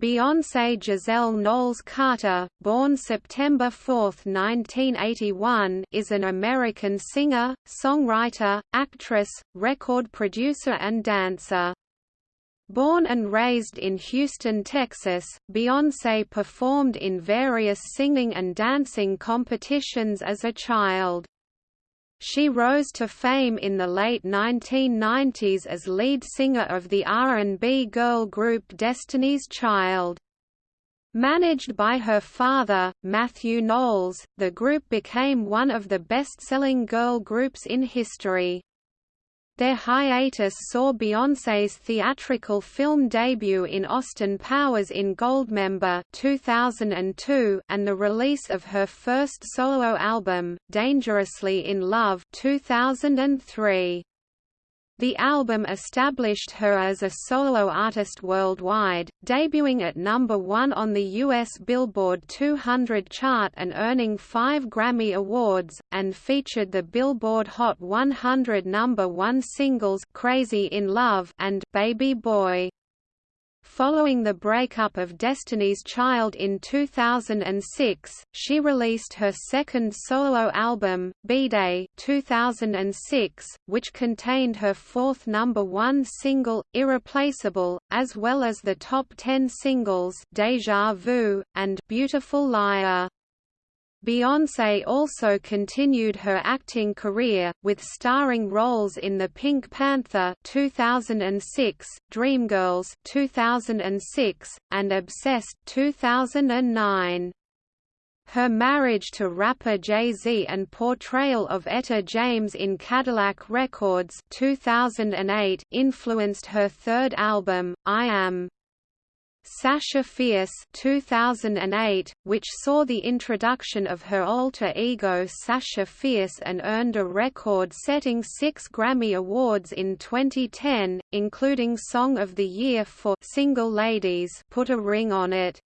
Beyoncé Giselle Knowles Carter, born September 4, 1981 is an American singer, songwriter, actress, record producer and dancer. Born and raised in Houston, Texas, Beyoncé performed in various singing and dancing competitions as a child. She rose to fame in the late 1990s as lead singer of the R&B girl group Destiny's Child. Managed by her father, Matthew Knowles, the group became one of the best-selling girl groups in history. Their hiatus saw Beyoncé's theatrical film debut in Austin Powers in Goldmember 2002 and the release of her first solo album, Dangerously in Love 2003. The album established her as a solo artist worldwide, debuting at number one on the U.S. Billboard 200 chart and earning five Grammy Awards, and featured the Billboard Hot 100 number one singles Crazy in Love and Baby Boy. Following the breakup of Destiny's Child in 2006, she released her second solo album, B-Day 2006, which contained her fourth number one single, Irreplaceable, as well as the top ten singles Deja Vu, and Beautiful Liar. Beyoncé also continued her acting career, with starring roles in The Pink Panther 2006, Dreamgirls 2006, and Obsessed 2009. Her marriage to rapper Jay-Z and portrayal of Etta James in Cadillac Records 2008 influenced her third album, I Am. Sasha Fierce 2008, which saw the introduction of her alter ego Sasha Fierce and earned a record-setting six Grammy Awards in 2010, including Song of the Year for Single Ladies Put a Ring on It.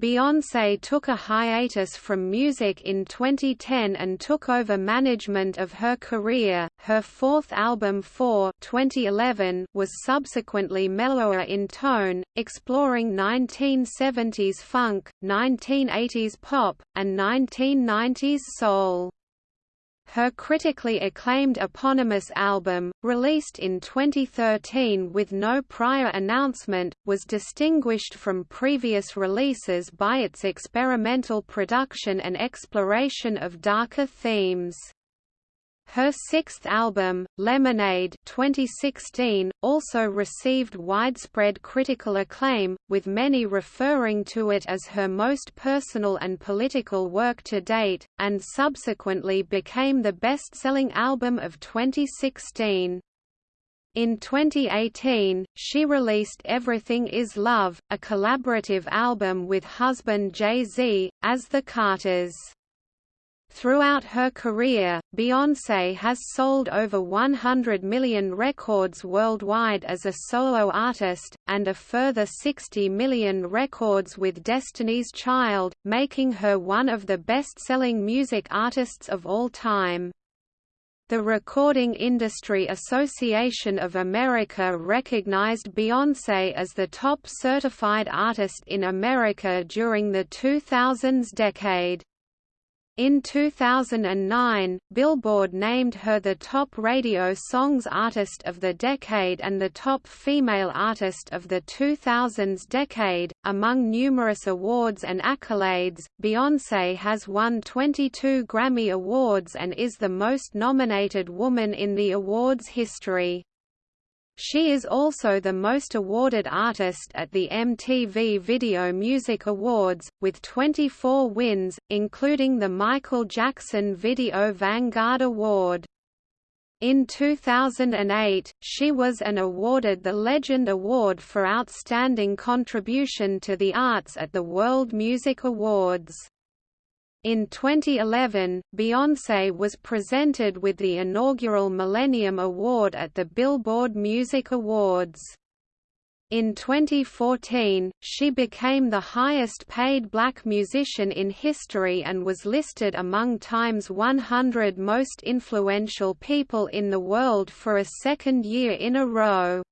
Beyoncé took a hiatus from music in 2010 and took over management of her career. Her fourth album For 2011 was subsequently mellower in tone, exploring 1970s funk, 1980s pop, and 1990s soul. Her critically acclaimed eponymous album, released in 2013 with no prior announcement, was distinguished from previous releases by its experimental production and exploration of darker themes. Her sixth album, Lemonade 2016, also received widespread critical acclaim, with many referring to it as her most personal and political work to date, and subsequently became the best-selling album of 2016. In 2018, she released Everything Is Love, a collaborative album with husband Jay-Z, as The Carters. Throughout her career, Beyoncé has sold over 100 million records worldwide as a solo artist, and a further 60 million records with Destiny's Child, making her one of the best-selling music artists of all time. The Recording Industry Association of America recognized Beyoncé as the top certified artist in America during the 2000s decade. In 2009, Billboard named her the top radio songs artist of the decade and the top female artist of the 2000s decade. Among numerous awards and accolades, Beyoncé has won 22 Grammy Awards and is the most nominated woman in the awards history. She is also the most awarded artist at the MTV Video Music Awards, with 24 wins, including the Michael Jackson Video Vanguard Award. In 2008, she was and awarded the Legend Award for Outstanding Contribution to the Arts at the World Music Awards. In 2011, Beyoncé was presented with the inaugural Millennium Award at the Billboard Music Awards. In 2014, she became the highest-paid black musician in history and was listed among Time's 100 most influential people in the world for a second year in a row.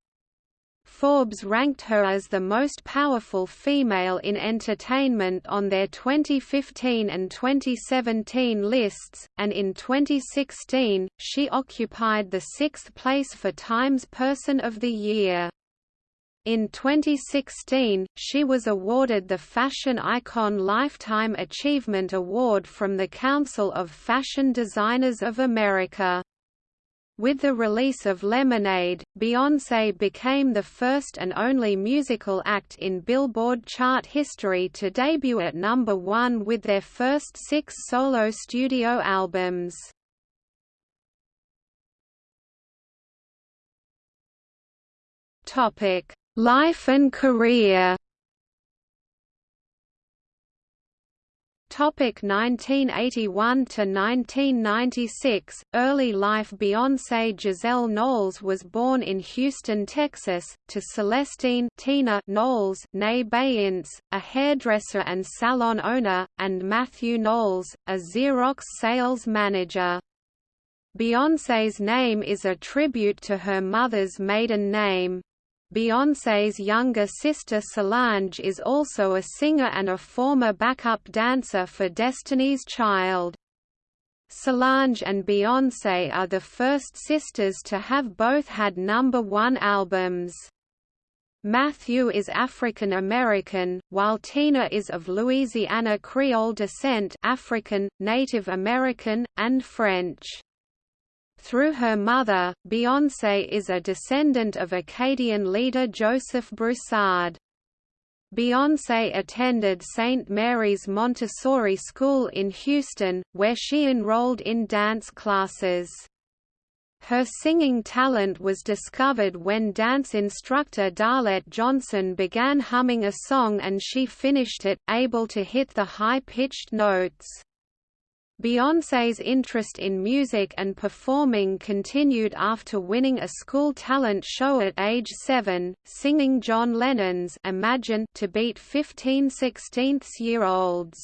Forbes ranked her as the most powerful female in entertainment on their 2015 and 2017 lists, and in 2016, she occupied the sixth place for Times Person of the Year. In 2016, she was awarded the Fashion Icon Lifetime Achievement Award from the Council of Fashion Designers of America. With the release of Lemonade, Beyoncé became the first and only musical act in Billboard chart history to debut at number one with their first six solo studio albums. Life and career Topic 1981 to 1996 Early life Beyoncé Giselle Knowles was born in Houston, Texas, to Celestine Tina Knowles née Beyincé, a hairdresser and salon owner, and Matthew Knowles, a Xerox sales manager. Beyoncé's name is a tribute to her mother's maiden name. Beyoncé's younger sister Solange is also a singer and a former backup dancer for Destiny's Child. Solange and Beyoncé are the first sisters to have both had number one albums. Matthew is African American, while Tina is of Louisiana Creole descent African, Native American, and French. Through her mother, Beyoncé is a descendant of Acadian leader Joseph Broussard. Beyoncé attended St. Mary's Montessori School in Houston, where she enrolled in dance classes. Her singing talent was discovered when dance instructor Darlette Johnson began humming a song and she finished it, able to hit the high-pitched notes. Beyoncé's interest in music and performing continued after winning a school talent show at age 7, singing John Lennon's Imagine to beat 15 16th-year-olds.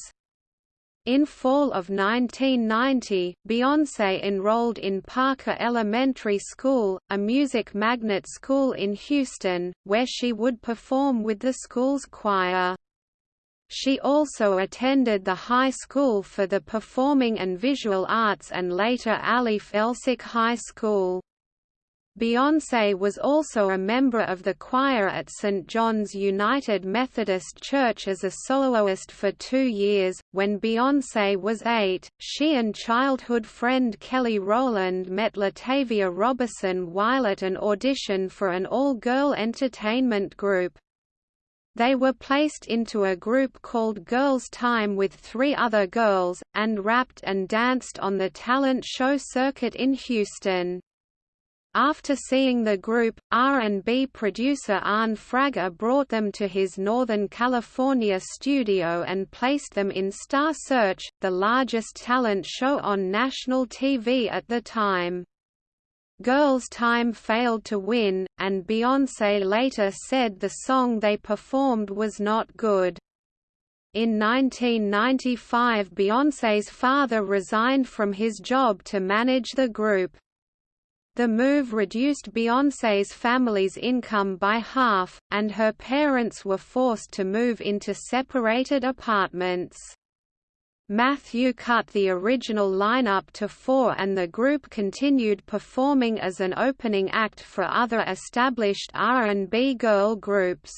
In fall of 1990, Beyoncé enrolled in Parker Elementary School, a music magnet school in Houston, where she would perform with the school's choir. She also attended the High School for the Performing and Visual Arts and later Alief Elsik High School. Beyoncé was also a member of the choir at St. John's United Methodist Church as a soloist for two years. When Beyoncé was eight, she and childhood friend Kelly Rowland met Latavia Roberson while at an audition for an all-girl entertainment group. They were placed into a group called Girls Time with three other girls, and rapped and danced on the talent show circuit in Houston. After seeing the group, R&B producer Arne Frager brought them to his Northern California studio and placed them in Star Search, the largest talent show on national TV at the time. Girls' Time failed to win, and Beyoncé later said the song they performed was not good. In 1995 Beyoncé's father resigned from his job to manage the group. The move reduced Beyoncé's family's income by half, and her parents were forced to move into separated apartments. Matthew cut the original lineup to four and the group continued performing as an opening act for other established R&B girl groups.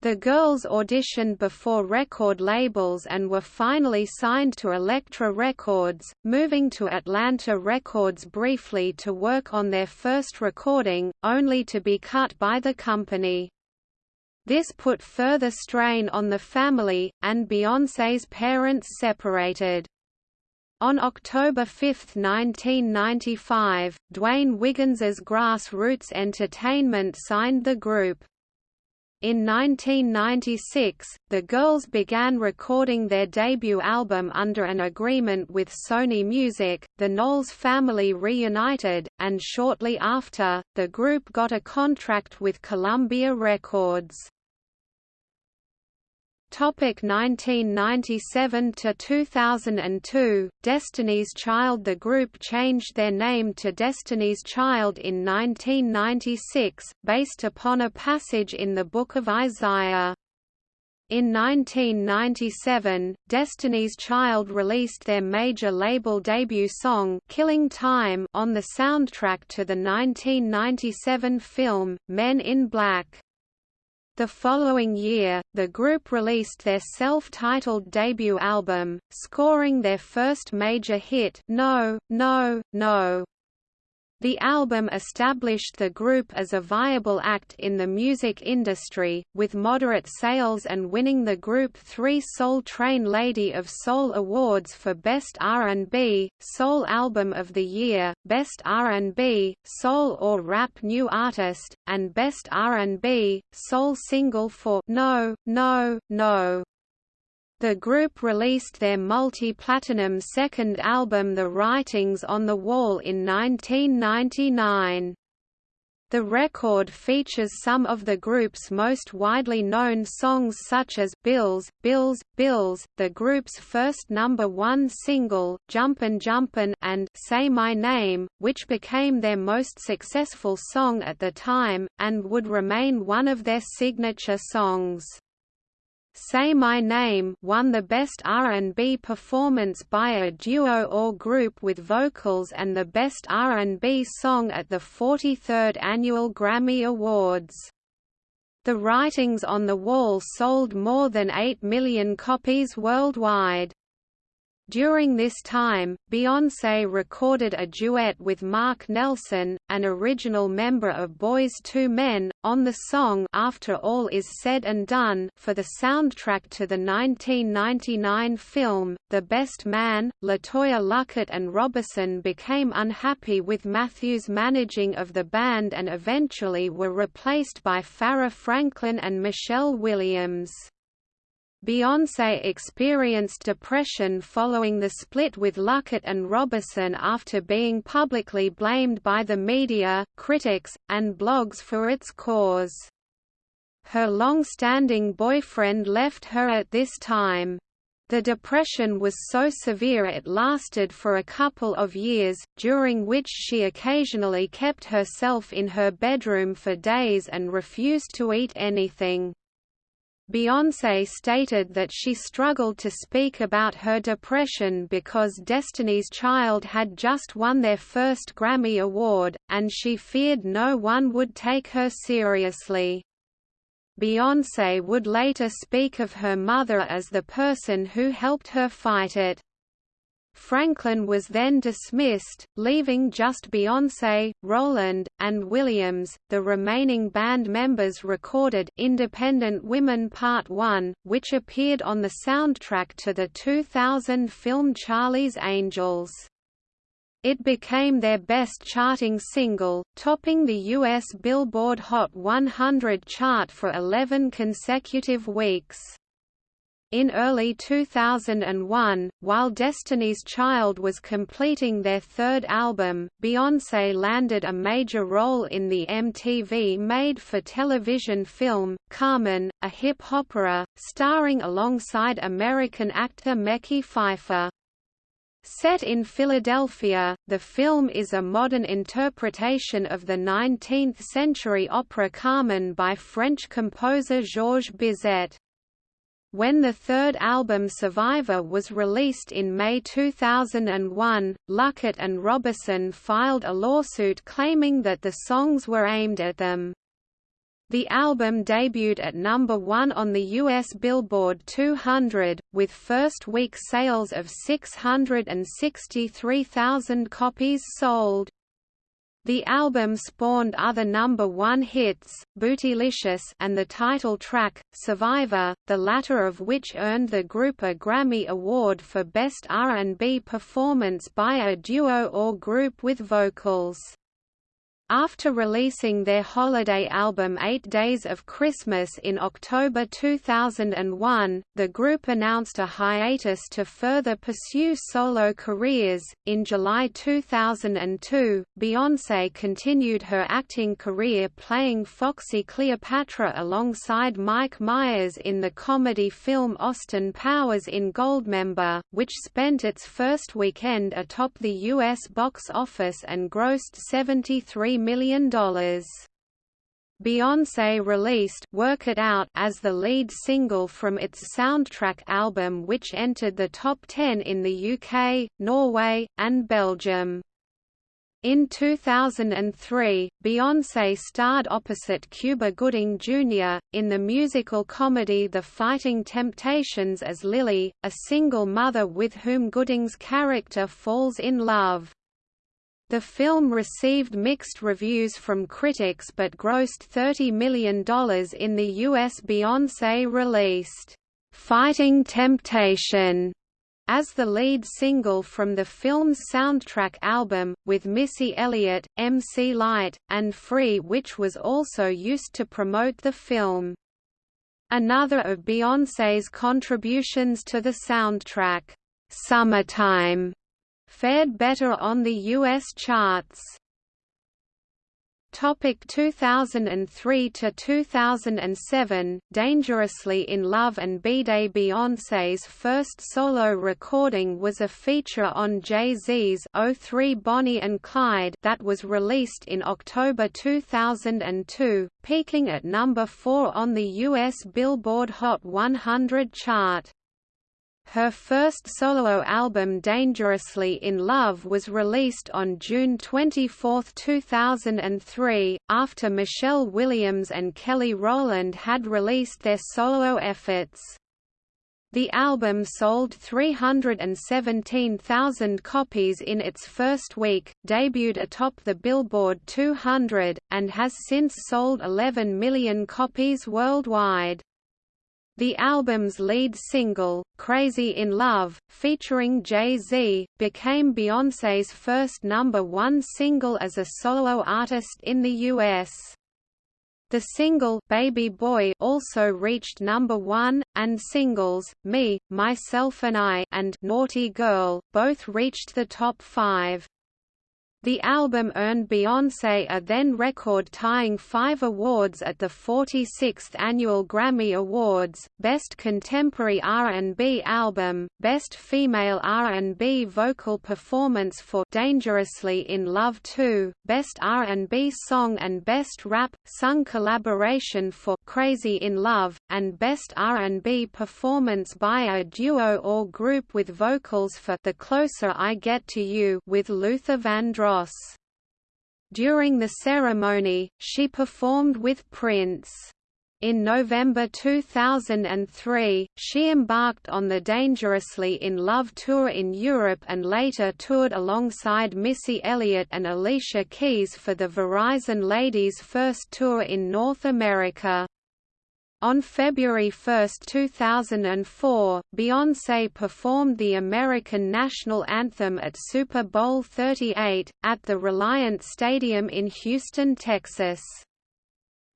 The girls auditioned before record labels and were finally signed to Elektra Records, moving to Atlantic Records briefly to work on their first recording, only to be cut by the company. This put further strain on the family, and Beyoncé's parents separated. On October 5, 1995, Dwayne Wiggins's Grassroots Entertainment signed the group. In 1996, the girls began recording their debut album under an agreement with Sony Music. The Knowles family reunited, and shortly after, the group got a contract with Columbia Records. Topic 1997 to 2002 Destiny's Child The group changed their name to Destiny's Child in 1996 based upon a passage in the Book of Isaiah. In 1997, Destiny's Child released their major label debut song Killing Time on the soundtrack to the 1997 film Men in Black. The following year, the group released their self-titled debut album, scoring their first major hit No, No, No. The album established the group as a viable act in the music industry, with moderate sales and winning the group three Soul Train Lady of Soul Awards for Best R&B, Soul Album of the Year, Best R&B, Soul or Rap New Artist, and Best R&B, Soul Single for No, No, No. The group released their multi-platinum second album The Writings on the Wall in 1999. The record features some of the group's most widely known songs such as Bills, Bills, Bills, the group's first number one single, Jumpin' Jumpin' and Say My Name, which became their most successful song at the time, and would remain one of their signature songs. Say My Name won the Best R&B Performance by a Duo or Group with Vocals and the Best R&B Song at the 43rd Annual Grammy Awards. The Writings on the Wall sold more than 8 million copies worldwide. During this time, Beyoncé recorded a duet with Marc Nelson, an original member of Boyz II Men, on the song After All Is Said and Done for the soundtrack to the 1999 film, The Best Man. LeToya Luckett and Roberson became unhappy with Matthews' managing of the band and eventually were replaced by Farrah Franklin and Michelle Williams. Beyoncé experienced depression following the split with Luckett and Roberson after being publicly blamed by the media, critics, and blogs for its cause. Her long-standing boyfriend left her at this time. The depression was so severe it lasted for a couple of years, during which she occasionally kept herself in her bedroom for days and refused to eat anything. Beyoncé stated that she struggled to speak about her depression because Destiny's Child had just won their first Grammy Award, and she feared no one would take her seriously. Beyoncé would later speak of her mother as the person who helped her fight it. Franklin was then dismissed, leaving just Beyoncé, Rowland, and Williams. The remaining band members recorded Independent Women Part 1, which appeared on the soundtrack to the 2000 film Charlie's Angels. It became their best charting single, topping the U.S. Billboard Hot 100 chart for 11 consecutive weeks. In early 2001, while Destiny's Child was completing their third album, Beyoncé landed a major role in the MTV made-for-television film, Carmen, a hip hopera, starring alongside American actor Mekhi Phifer. Set in Philadelphia, the film is a modern interpretation of the 19th-century opera Carmen by French composer Georges Bizet. When the third album Survivor was released in May 2001, Luckett and Roberson filed a lawsuit claiming that the songs were aimed at them. The album debuted at number one on the US Billboard 200, with first-week sales of 663,000 copies sold. The album spawned other number one hits, Bootylicious and the title track, Survivor, the latter of which earned the group a Grammy Award for Best R&B Performance by a Duo or Group with Vocals. After releasing their holiday album Eight Days of Christmas in October 2001, the group announced a hiatus to further pursue solo careers. In July 2002, Beyoncé continued her acting career playing Foxy Cleopatra alongside Mike Myers in the comedy film Austin Powers in Goldmember, which spent its first weekend atop the U.S. box office and grossed 73 million. Beyoncé released Work It Out as the lead single from its soundtrack album which entered the top 10 in the UK, Norway, and Belgium. In 2003, Beyoncé starred opposite Cuba Gooding Jr., in the musical comedy The Fighting Temptations as Lily, a single mother with whom Gooding's character falls in love. The film received mixed reviews from critics but grossed $30 million in the U.S. Beyoncé released, "'Fighting Temptation' as the lead single from the film's soundtrack album, with Missy Elliott, MC Lyte, and Free which was also used to promote the film. Another of Beyoncé's contributions to the soundtrack, "'Summertime' fared better on the U.S. charts. Topic 2003 to 2007 Dangerously in Love and B-Day Beyoncé's first solo recording was a feature on Jay-Z's 03 Bonnie and Clyde that was released in October 2002, peaking at number 4 on the US Billboard Hot 100 chart. Her first solo album Dangerously in Love was released on June 24, 2003, after Michelle Williams and Kelly Rowland had released their solo efforts. The album sold 317,000 copies in its first week, debuted atop the Billboard 200, and has since sold 11 million copies worldwide. The album's lead single, Crazy in Love, featuring Jay-Z, became Beyoncé's first number one single as a solo artist in the U.S. The single Baby Boy also reached number 1 and singles Me, Myself and I and Naughty Girl both reached the top 5. The album earned Beyoncé a then record-tying five awards at the 46th Annual Grammy Awards, Best Contemporary R&B Album, Best Female R&B Vocal Performance for Dangerously in Love 2, Best R&B Song and Best Rap, Sung Collaboration for Crazy in Love, and Best R&B Performance by a duo or group with vocals for The Closer I Get to You with Luther Vandross. Ross. During the ceremony, she performed with Prince. In November 2003, she embarked on the Dangerously in Love tour in Europe and later toured alongside Missy Elliott and Alicia Keys for the Verizon Ladies First Tour in North America. On February 1, 2004, Beyoncé performed the American national anthem at Super Bowl 38, at the Reliant Stadium in Houston, Texas.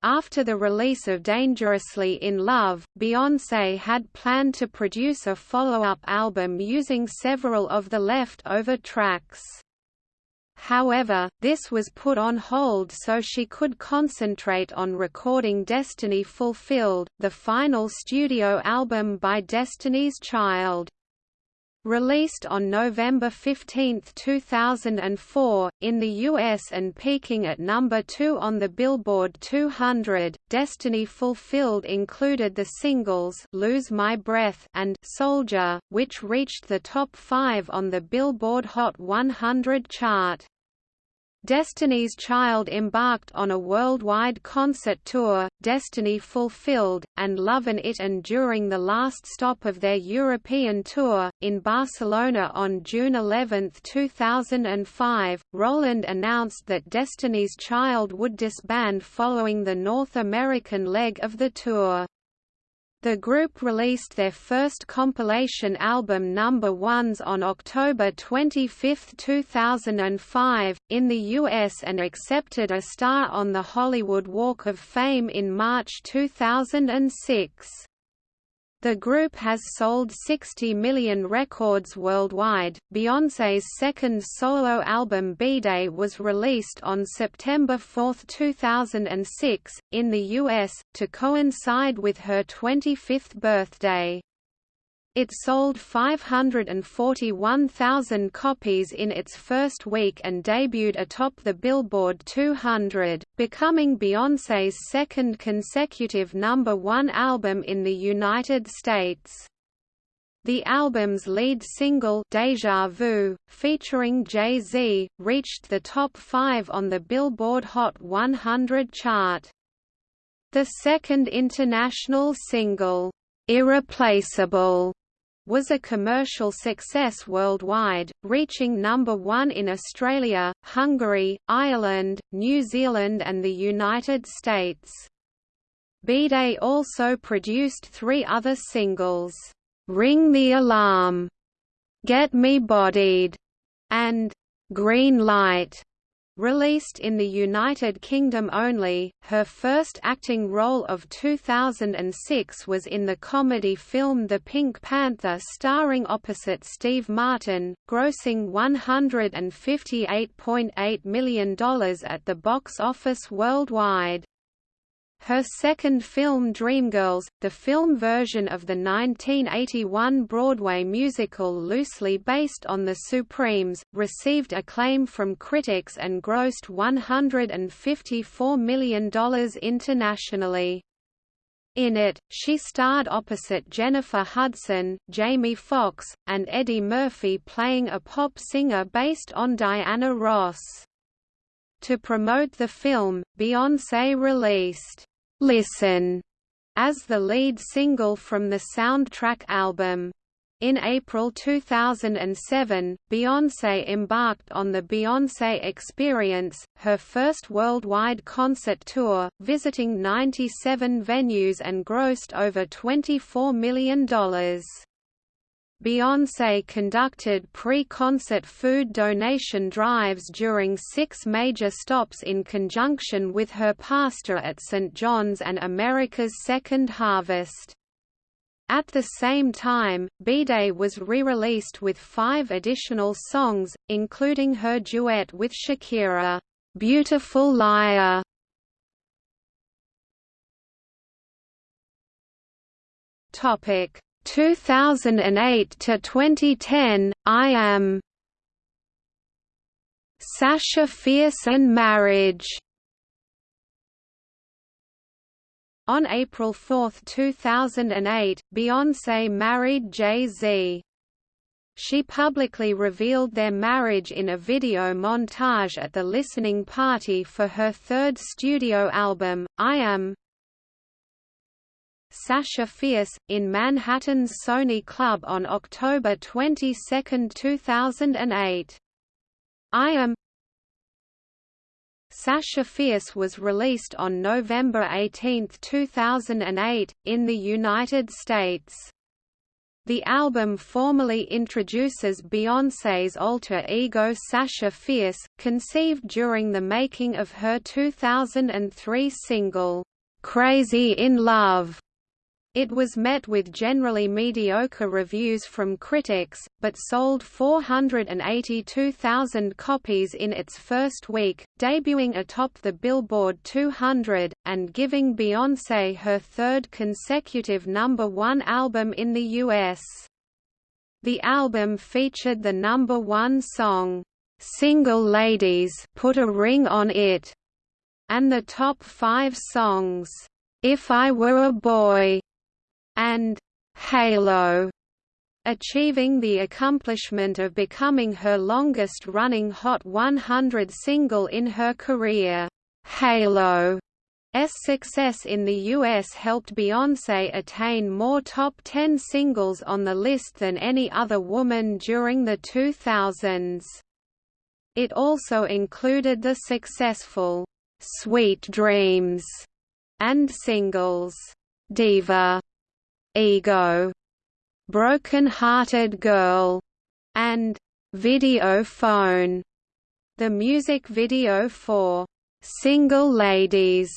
After the release of Dangerously in Love, Beyoncé had planned to produce a follow-up album using several of the left-over tracks. However, this was put on hold so she could concentrate on recording Destiny Fulfilled, the final studio album by Destiny's Child. Released on November 15, 2004, in the US and peaking at number 2 on the Billboard 200, Destiny Fulfilled included the singles Lose My Breath and Soldier, which reached the top 5 on the Billboard Hot 100 chart. Destiny's Child embarked on a worldwide concert tour, Destiny Fulfilled, and Lovin' It and during the last stop of their European tour, in Barcelona on June 11, 2005, Rowland announced that Destiny's Child would disband following the North American leg of the tour. The group released their first compilation album Number Ones on October 25, 2005, in the US and accepted a star on the Hollywood Walk of Fame in March 2006. The group has sold 60 million records worldwide. Beyoncé's second solo album B-Day was released on September 4, 2006, in the US, to coincide with her 25th birthday. It sold 541,000 copies in its first week and debuted atop the Billboard 200, becoming Beyoncé's second consecutive number one album in the United States. The album's lead single Deja Vu, featuring Jay-Z, reached the top five on the Billboard Hot 100 chart. The second international single, Irreplaceable, was a commercial success worldwide, reaching number one in Australia, Hungary, Ireland, New Zealand and the United States. B-Day also produced three other singles, "'Ring the Alarm", "'Get Me Bodied", and "'Green Light". Released in the United Kingdom only, her first acting role of 2006 was in the comedy film The Pink Panther starring opposite Steve Martin, grossing $158.8 million at the box office worldwide. Her second film Dreamgirls, the film version of the 1981 Broadway musical loosely based on The Supremes, received acclaim from critics and grossed $154 million internationally. In it, she starred opposite Jennifer Hudson, Jamie Foxx, and Eddie Murphy playing a pop singer based on Diana Ross. To promote the film, Beyoncé released "'Listen' as the lead single from the soundtrack album. In April 2007, Beyoncé embarked on the Beyoncé Experience, her first worldwide concert tour, visiting 97 venues and grossed over $24 million. Beyoncé conducted pre-concert food donation drives during six major stops in conjunction with her pastor at St. John's and America's Second Harvest. At the same time, B-Day was re-released with five additional songs, including her duet with Shakira, "'Beautiful Liar". Topic 2008 to 2010, I Am Sasha Fierce and Marriage On April 4, 2008, Beyoncé married Jay-Z. She publicly revealed their marriage in a video montage at the listening party for her third studio album, I Am. Sasha Fierce, in Manhattan's Sony Club on October 22, 2008. I Am Sasha Fierce was released on November 18, 2008, in the United States. The album formally introduces Beyoncé's alter ego Sasha Fierce, conceived during the making of her 2003 single, "'Crazy in Love' It was met with generally mediocre reviews from critics, but sold 482,000 copies in its first week, debuting atop the Billboard 200, and giving Beyoncé her third consecutive number one album in the U.S. The album featured the number one song, "'Single Ladies Put a Ring on It' and the top five songs, "'If I Were a Boy' and Halo, achieving the accomplishment of becoming her longest-running Hot 100 single in her career. Halo S success in the US helped Beyoncé attain more top 10 singles on the list than any other woman during the 2000s. It also included the successful Sweet Dreams and singles Diva Ego, Broken Hearted Girl, and Video Phone. The music video for Single Ladies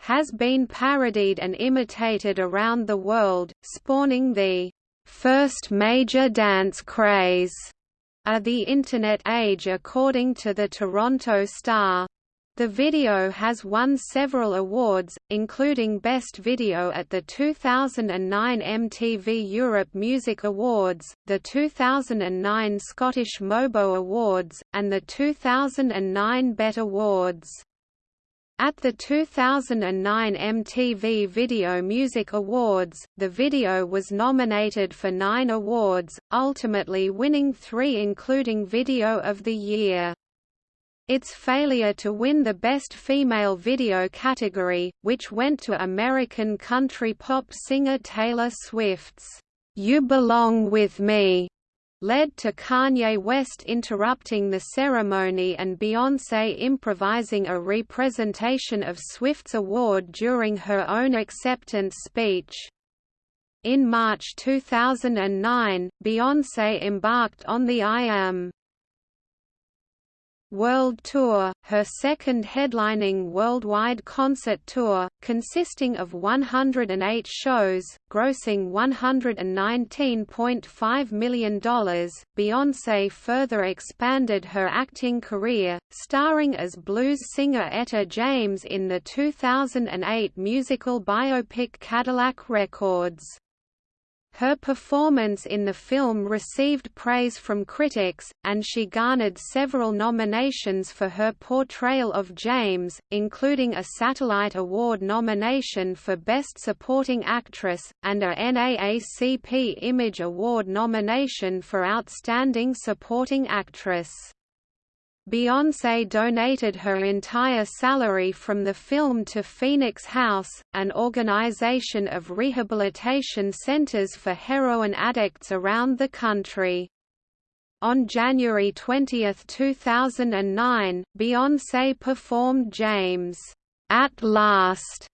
has been parodied and imitated around the world, spawning the first major dance craze of the Internet age according to the Toronto Star. The video has won several awards, including Best Video at the 2009 MTV Europe Music Awards, the 2009 Scottish MOBO Awards, and the 2009 BET Awards. At the 2009 MTV Video Music Awards, the video was nominated for nine awards, ultimately winning three including Video of the Year. Its failure to win the Best Female Video category, which went to American country pop singer Taylor Swift's You Belong With Me, led to Kanye West interrupting the ceremony and Beyoncé improvising a representation of Swift's award during her own acceptance speech. In March 2009, Beyoncé embarked on the I Am World Tour, her second headlining worldwide concert tour, consisting of 108 shows, grossing $119.5 million. Beyoncé further expanded her acting career, starring as blues singer Etta James in the 2008 musical biopic Cadillac Records. Her performance in the film received praise from critics, and she garnered several nominations for her portrayal of James, including a Satellite Award nomination for Best Supporting Actress, and a NAACP Image Award nomination for Outstanding Supporting Actress. Beyoncé donated her entire salary from the film to Phoenix House, an organization of rehabilitation centers for heroin addicts around the country. On January 20, 2009, Beyoncé performed James, "'At Last'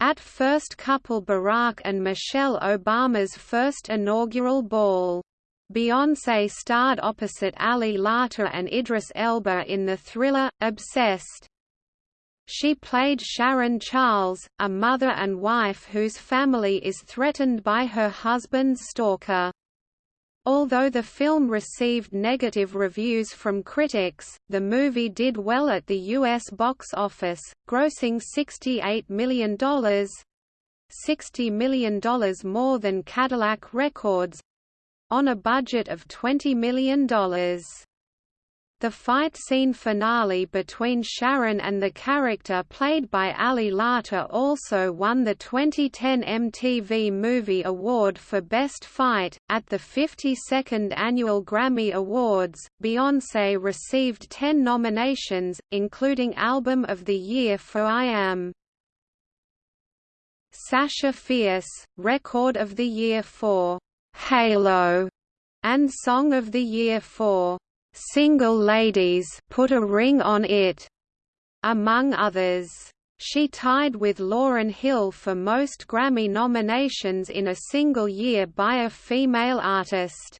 at first couple Barack and Michelle Obama's first inaugural ball. Beyoncé starred opposite Ali Larter and Idris Elba in the thriller, Obsessed. She played Sharon Charles, a mother and wife whose family is threatened by her husband's stalker. Although the film received negative reviews from critics, the movie did well at the U.S. box office, grossing $68 million $60 million more than Cadillac Records, on a budget of $20 million. The fight scene finale between Sharon and the character played by Ali Larter also won the 2010 MTV Movie Award for Best Fight. At the 52nd Annual Grammy Awards, Beyoncé received 10 nominations, including Album of the Year for I Am. Sasha Fierce, Record of the Year for Halo, and Song of the Year for Single Ladies Put a Ring on It, among others. She tied with Lauryn Hill for most Grammy nominations in a single year by a female artist.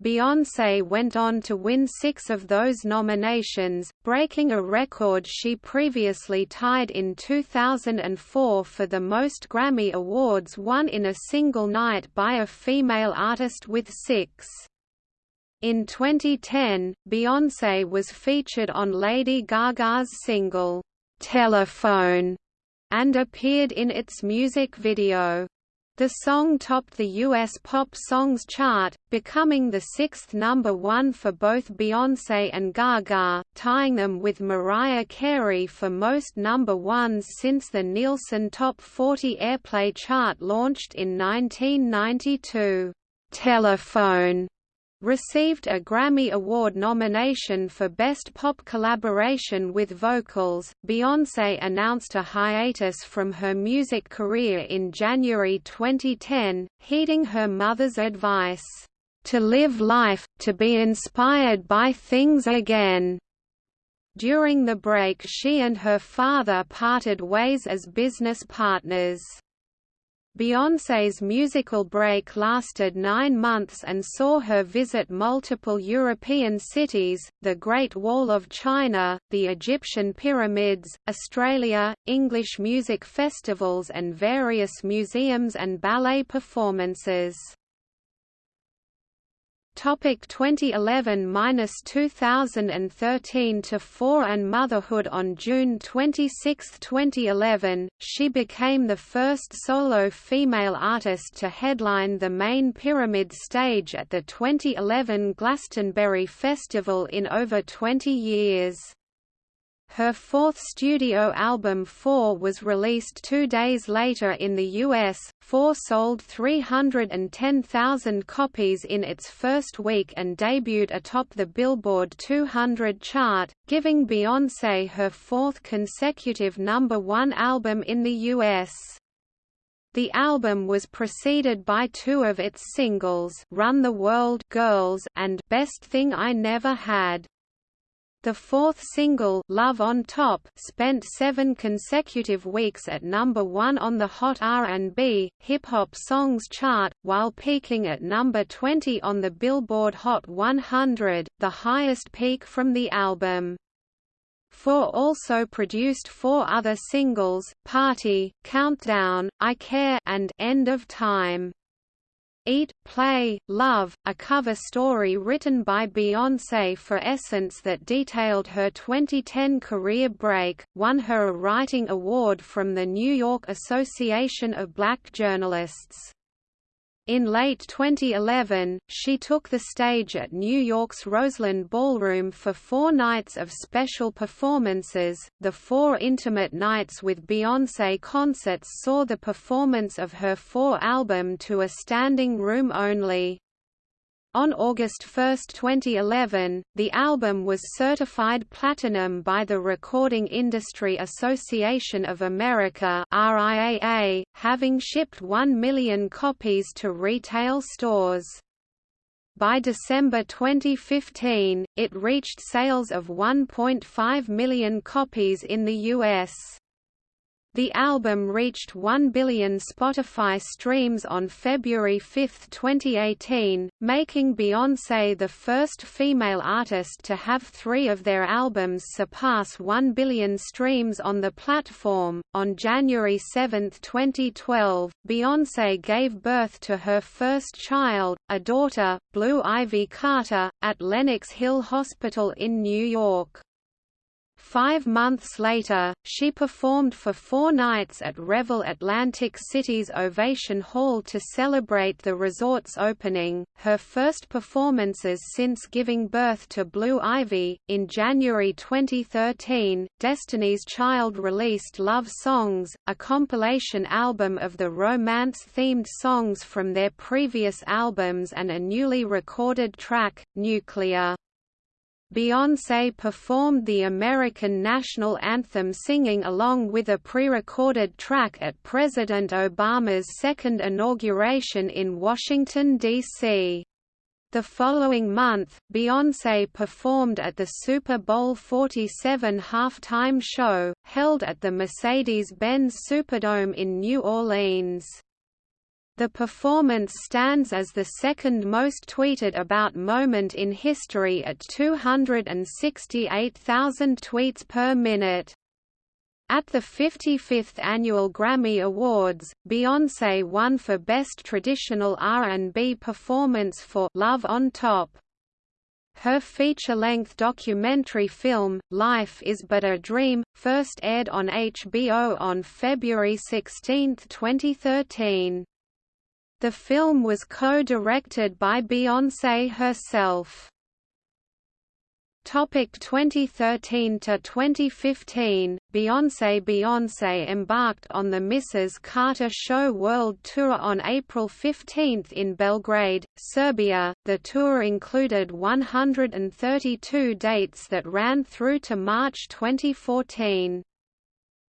Beyoncé went on to win six of those nominations, breaking a record she previously tied in 2004 for the most Grammy Awards won in a single night by a female artist with six. In 2010, Beyoncé was featured on Lady Gaga's single, "'Telephone' and appeared in its music video. The song topped the US Pop Songs chart, becoming the sixth number one for both Beyoncé and Gaga, tying them with Mariah Carey for most number ones since the Nielsen Top 40 Airplay chart launched in 1992. Telephone received a Grammy Award nomination for Best Pop Collaboration with Vocals. Beyoncé announced a hiatus from her music career in January 2010, heeding her mother's advice, to live life, to be inspired by things again. During the break she and her father parted ways as business partners. Beyoncé's musical break lasted nine months and saw her visit multiple European cities, the Great Wall of China, the Egyptian pyramids, Australia, English music festivals and various museums and ballet performances. Topic 2011-2013 to 4 and Motherhood On June 26, 2011, she became the first solo female artist to headline the main Pyramid stage at the 2011 Glastonbury Festival in over 20 years. Her fourth studio album 4 was released two days later in the US, 4 sold 310,000 copies in its first week and debuted atop the Billboard 200 chart, giving Beyoncé her fourth consecutive number one album in the US. The album was preceded by two of its singles Run the World Girls and Best Thing I Never Had. The fourth single, Love on Top, spent seven consecutive weeks at number one on the Hot R&B, Hip Hop Songs chart, while peaking at number 20 on the Billboard Hot 100, the highest peak from the album. Four also produced four other singles, Party, Countdown, I Care and End of Time. Eat, Play, Love, a cover story written by Beyoncé for Essence that detailed her 2010 career break, won her a writing award from the New York Association of Black Journalists. In late 2011, she took the stage at New York's Roseland Ballroom for four nights of special performances. The four intimate nights with Beyoncé concerts saw the performance of her four album to a standing room only. On August 1, 2011, the album was certified platinum by the Recording Industry Association of America RIAA, having shipped 1 million copies to retail stores. By December 2015, it reached sales of 1.5 million copies in the U.S. The album reached 1 billion Spotify streams on February 5, 2018, making Beyoncé the first female artist to have three of their albums surpass 1 billion streams on the platform. On January 7, 2012, Beyoncé gave birth to her first child, a daughter, Blue Ivy Carter, at Lenox Hill Hospital in New York. Five months later, she performed for four nights at Revel Atlantic City's Ovation Hall to celebrate the resort's opening, her first performances since giving birth to Blue Ivy. In January 2013, Destiny's Child released Love Songs, a compilation album of the romance themed songs from their previous albums and a newly recorded track, Nuclear. Beyoncé performed the American national anthem singing along with a pre-recorded track at President Obama's second inauguration in Washington, D.C. The following month, Beyoncé performed at the Super Bowl 47 halftime show, held at the Mercedes-Benz Superdome in New Orleans. The performance stands as the second most tweeted about moment in history at 268,000 tweets per minute. At the 55th Annual Grammy Awards, Beyoncé won for Best Traditional R&B Performance for Love on Top. Her feature-length documentary film, Life is But a Dream, first aired on HBO on February 16, 2013. The film was co-directed by Beyoncé herself. Topic 2013 to 2015 Beyoncé Beyoncé embarked on the Mrs. Carter Show World Tour on April 15 in Belgrade, Serbia. The tour included 132 dates that ran through to March 2014.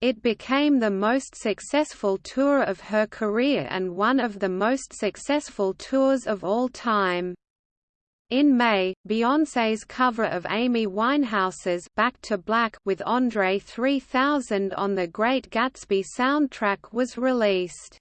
It became the most successful tour of her career and one of the most successful tours of all time. In May, Beyoncé's cover of Amy Winehouse's Back to Black with Andre 3000 on the Great Gatsby soundtrack was released.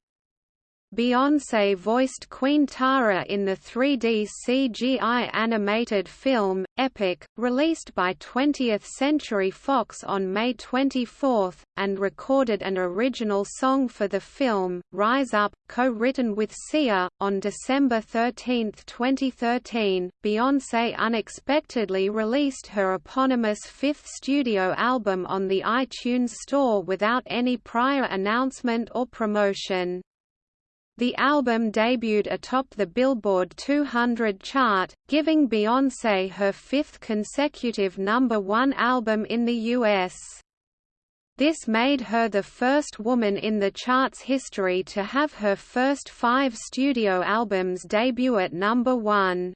Beyoncé voiced Queen Tara in the 3D CGI animated film, Epic, released by 20th Century Fox on May 24, and recorded an original song for the film, Rise Up, co-written with Sia. On December 13, 2013, Beyoncé unexpectedly released her eponymous fifth studio album on the iTunes Store without any prior announcement or promotion. The album debuted atop the Billboard 200 chart, giving Beyoncé her fifth consecutive number one album in the U.S. This made her the first woman in the chart's history to have her first five studio albums debut at number one.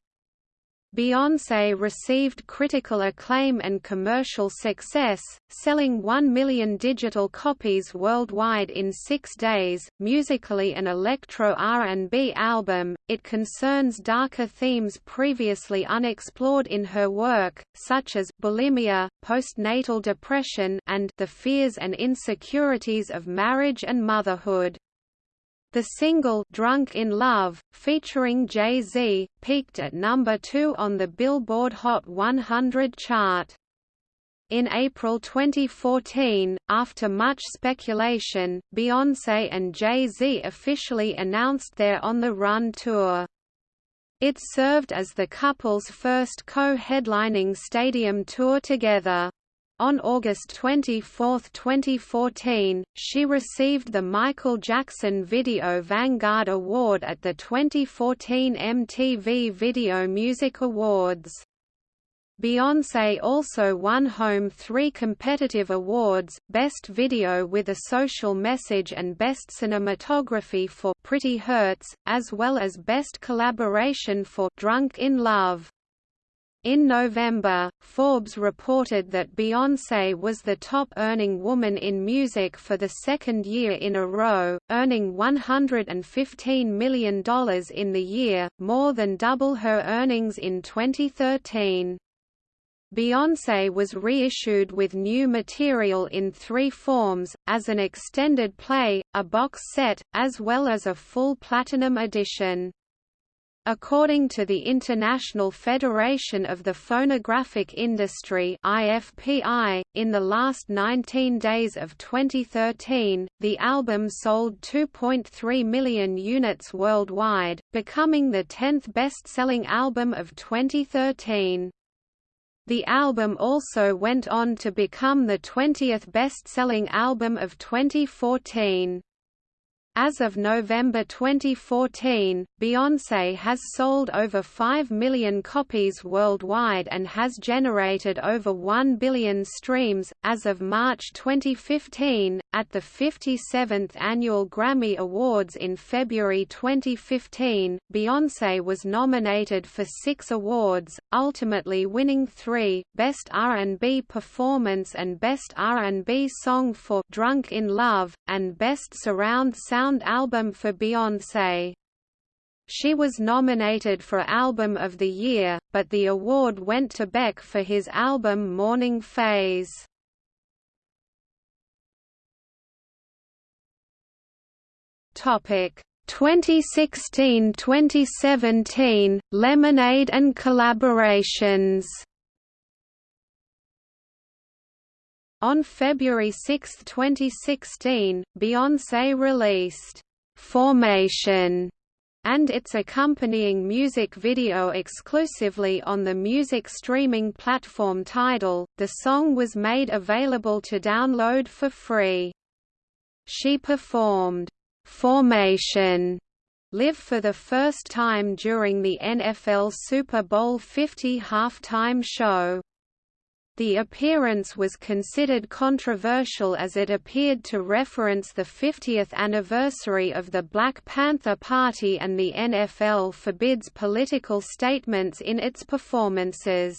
Beyoncé received critical acclaim and commercial success, selling 1 million digital copies worldwide in six days. Musically an electro R&B album, it concerns darker themes previously unexplored in her work, such as bulimia, postnatal depression, and the fears and insecurities of marriage and motherhood. The single Drunk in Love, featuring Jay-Z, peaked at number 2 on the Billboard Hot 100 chart. In April 2014, after much speculation, Beyoncé and Jay-Z officially announced their On the Run tour. It served as the couple's first co-headlining stadium tour together. On August 24, 2014, she received the Michael Jackson Video Vanguard Award at the 2014 MTV Video Music Awards. Beyoncé also won home three competitive awards, Best Video with a Social Message and Best Cinematography for Pretty Hurts, as well as Best Collaboration for Drunk in Love. In November, Forbes reported that Beyoncé was the top-earning woman in music for the second year in a row, earning $115 million in the year, more than double her earnings in 2013. Beyoncé was reissued with new material in three forms, as an extended play, a box set, as well as a full platinum edition. According to the International Federation of the Phonographic Industry IFPI, in the last 19 days of 2013, the album sold 2.3 million units worldwide, becoming the 10th best-selling album of 2013. The album also went on to become the 20th best-selling album of 2014. As of November 2014, Beyoncé has sold over 5 million copies worldwide and has generated over 1 billion streams. As of March 2015, at the 57th Annual Grammy Awards in February 2015, Beyoncé was nominated for six awards, ultimately winning three, Best R&B Performance and Best R&B Song for Drunk in Love, and Best Surround Sound Album for Beyoncé. She was nominated for Album of the Year, but the award went to Beck for his album Morning Phase. Topic 2016-2017 Lemonade and collaborations. On February 6, 2016, Beyoncé released Formation and its accompanying music video exclusively on the music streaming platform Tidal. The song was made available to download for free. She performed Formation live for the first time during the NFL Super Bowl 50 halftime show. The appearance was considered controversial as it appeared to reference the 50th anniversary of the Black Panther Party and the NFL forbids political statements in its performances.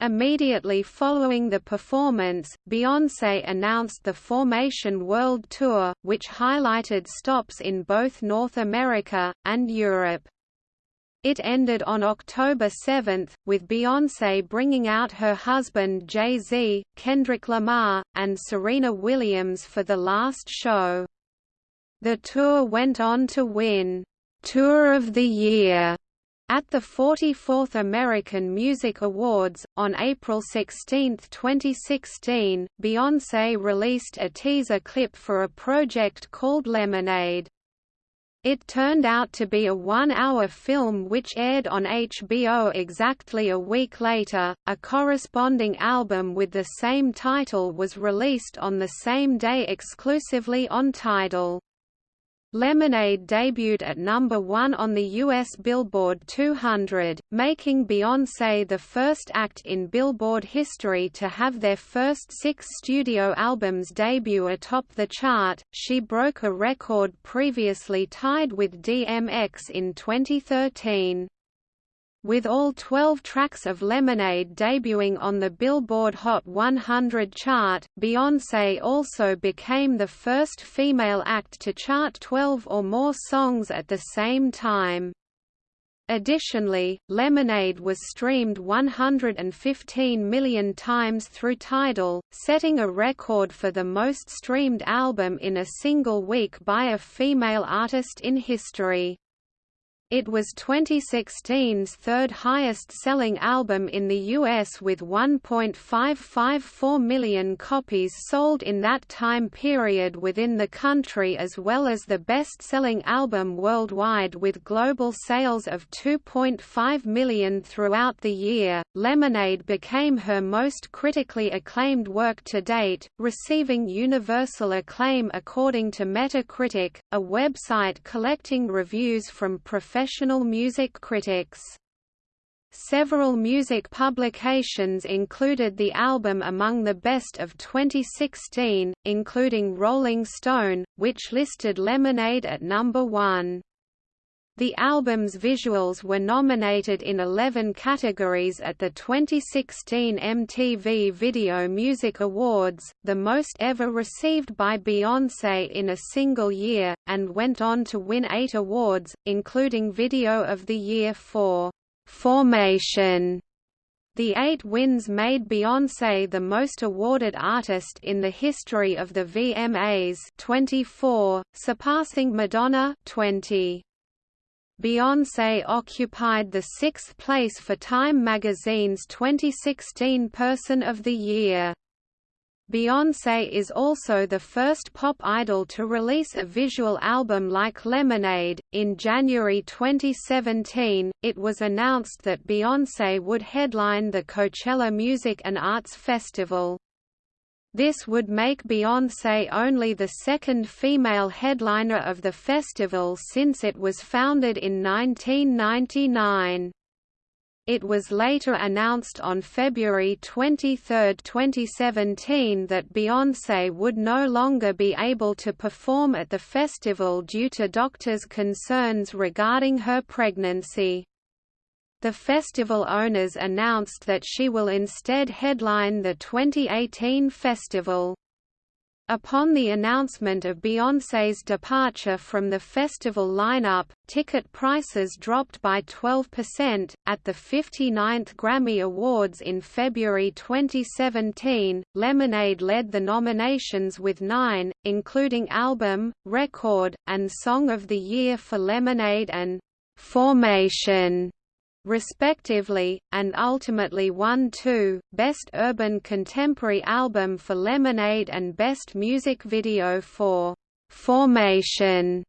Immediately following the performance, Beyoncé announced the Formation World Tour, which highlighted stops in both North America, and Europe. It ended on October 7, with Beyoncé bringing out her husband Jay-Z, Kendrick Lamar, and Serena Williams for the last show. The tour went on to win Tour of the Year at the 44th American Music Awards, on April 16, 2016, Beyoncé released a teaser clip for a project called Lemonade. It turned out to be a one-hour film which aired on HBO exactly a week later. A corresponding album with the same title was released on the same day exclusively on Tidal. Lemonade debuted at number one on the U.S. Billboard 200, making Beyoncé the first act in Billboard history to have their first six studio albums debut atop the chart. She broke a record previously tied with DMX in 2013. With all 12 tracks of Lemonade debuting on the Billboard Hot 100 chart, Beyoncé also became the first female act to chart 12 or more songs at the same time. Additionally, Lemonade was streamed 115 million times through Tidal, setting a record for the most streamed album in a single week by a female artist in history. It was 2016's third highest-selling album in the US with 1.554 million copies sold in that time period within the country as well as the best-selling album worldwide with global sales of 2.5 million throughout the year. Lemonade became her most critically acclaimed work to date, receiving universal acclaim according to Metacritic, a website collecting reviews from professional professional music critics. Several music publications included the album among the best of 2016, including Rolling Stone, which listed Lemonade at number one. The album's visuals were nominated in 11 categories at the 2016 MTV Video Music Awards, the most ever received by Beyoncé in a single year, and went on to win eight awards, including Video of the Year for Formation. The eight wins made Beyoncé the most awarded artist in the history of the VMAs 24, surpassing Madonna 20. Beyoncé occupied the sixth place for Time magazine's 2016 Person of the Year. Beyoncé is also the first pop idol to release a visual album like Lemonade. In January 2017, it was announced that Beyoncé would headline the Coachella Music and Arts Festival. This would make Beyoncé only the second female headliner of the festival since it was founded in 1999. It was later announced on February 23, 2017 that Beyoncé would no longer be able to perform at the festival due to doctors' concerns regarding her pregnancy. The festival owners announced that she will instead headline the 2018 festival. Upon the announcement of Beyoncé's departure from the festival lineup, ticket prices dropped by 12%. At the 59th Grammy Awards in February 2017, Lemonade led the nominations with nine, including Album, Record, and Song of the Year for Lemonade and Formation respectively, and ultimately won two, Best Urban Contemporary Album for Lemonade and Best Music Video for Formation.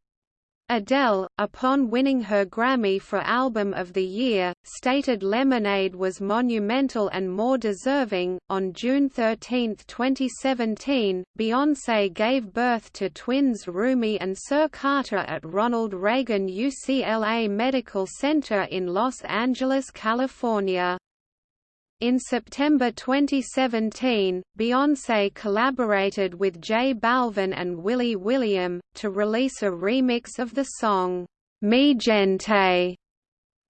Adele, upon winning her Grammy for Album of the Year, stated Lemonade was monumental and more deserving. On June 13, 2017, Beyoncé gave birth to twins Rumi and Sir Carter at Ronald Reagan UCLA Medical Center in Los Angeles, California. In September 2017, Beyoncé collaborated with J Balvin and Willy William, to release a remix of the song, Mi Gente.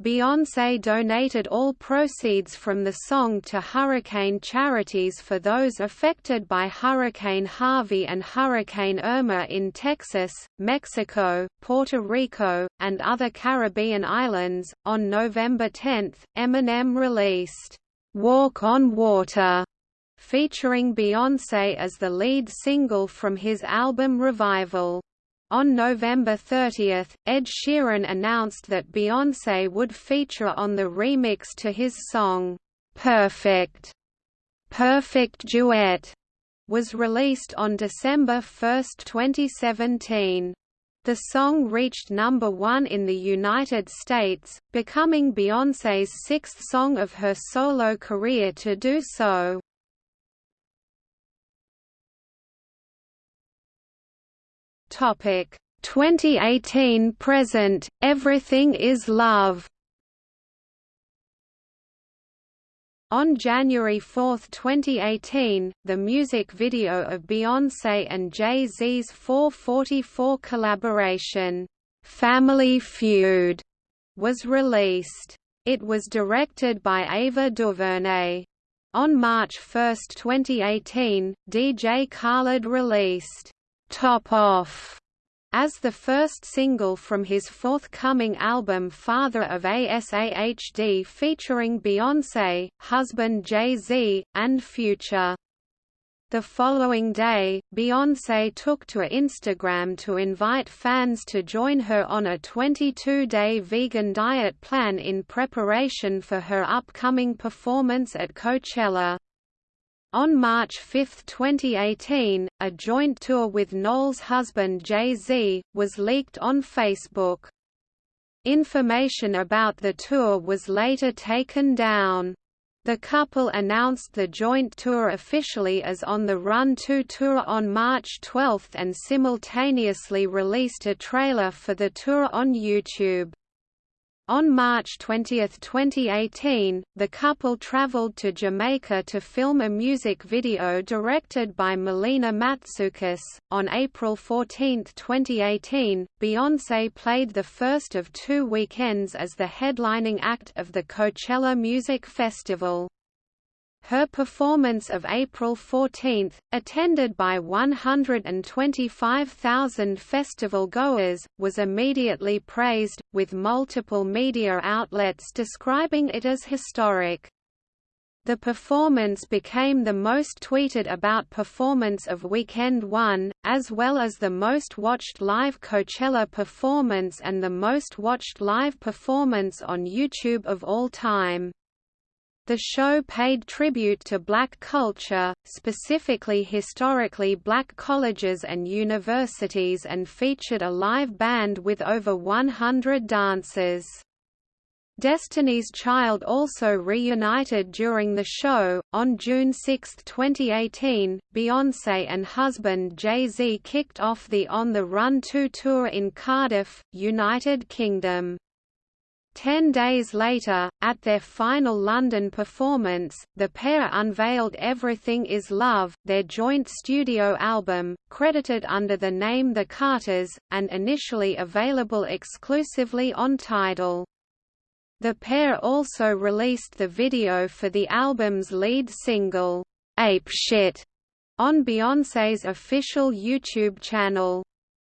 Beyoncé donated all proceeds from the song to hurricane charities for those affected by Hurricane Harvey and Hurricane Irma in Texas, Mexico, Puerto Rico, and other Caribbean islands. On November 10, Eminem released Walk on Water, featuring Beyoncé as the lead single from his album Revival. On November 30, Ed Sheeran announced that Beyoncé would feature on the remix to his song, "'Perfect' Perfect Duet' was released on December 1, 2017. The song reached number one in the United States, becoming Beyoncé's sixth song of her solo career to do so. Topic 2018 present Everything is Love On January 4, 2018, the music video of Beyoncé and Jay-Z's 444 collaboration, "'Family Feud' was released. It was directed by Ava DuVernay. On March 1, 2018, DJ Khaled released Top Off as the first single from his forthcoming album Father of ASAHD featuring Beyoncé, husband Jay-Z, and Future. The following day, Beyoncé took to Instagram to invite fans to join her on a 22-day vegan diet plan in preparation for her upcoming performance at Coachella. On March 5, 2018, a joint tour with Knowles' husband Jay-Z, was leaked on Facebook. Information about the tour was later taken down. The couple announced the joint tour officially as On the Run 2 tour on March 12 and simultaneously released a trailer for the tour on YouTube. On March 20, 2018, the couple traveled to Jamaica to film a music video directed by Melina Matsoukas. On April 14, 2018, Beyoncé played the first of two weekends as the headlining act of the Coachella Music Festival. Her performance of April 14, attended by 125,000 festival goers, was immediately praised, with multiple media outlets describing it as historic. The performance became the most tweeted about performance of Weekend 1, as well as the most watched live Coachella performance and the most watched live performance on YouTube of all time. The show paid tribute to black culture, specifically historically black colleges and universities and featured a live band with over 100 dancers. Destiny's Child also reunited during the show. On June 6, 2018, Beyoncé and husband Jay Z kicked off the On the Run 2 tour in Cardiff, United Kingdom. Ten days later, at their final London performance, the pair unveiled Everything Is Love, their joint studio album, credited under the name The Carters, and initially available exclusively on Tidal. The pair also released the video for the album's lead single, Ape Shit, on Beyoncé's official YouTube channel.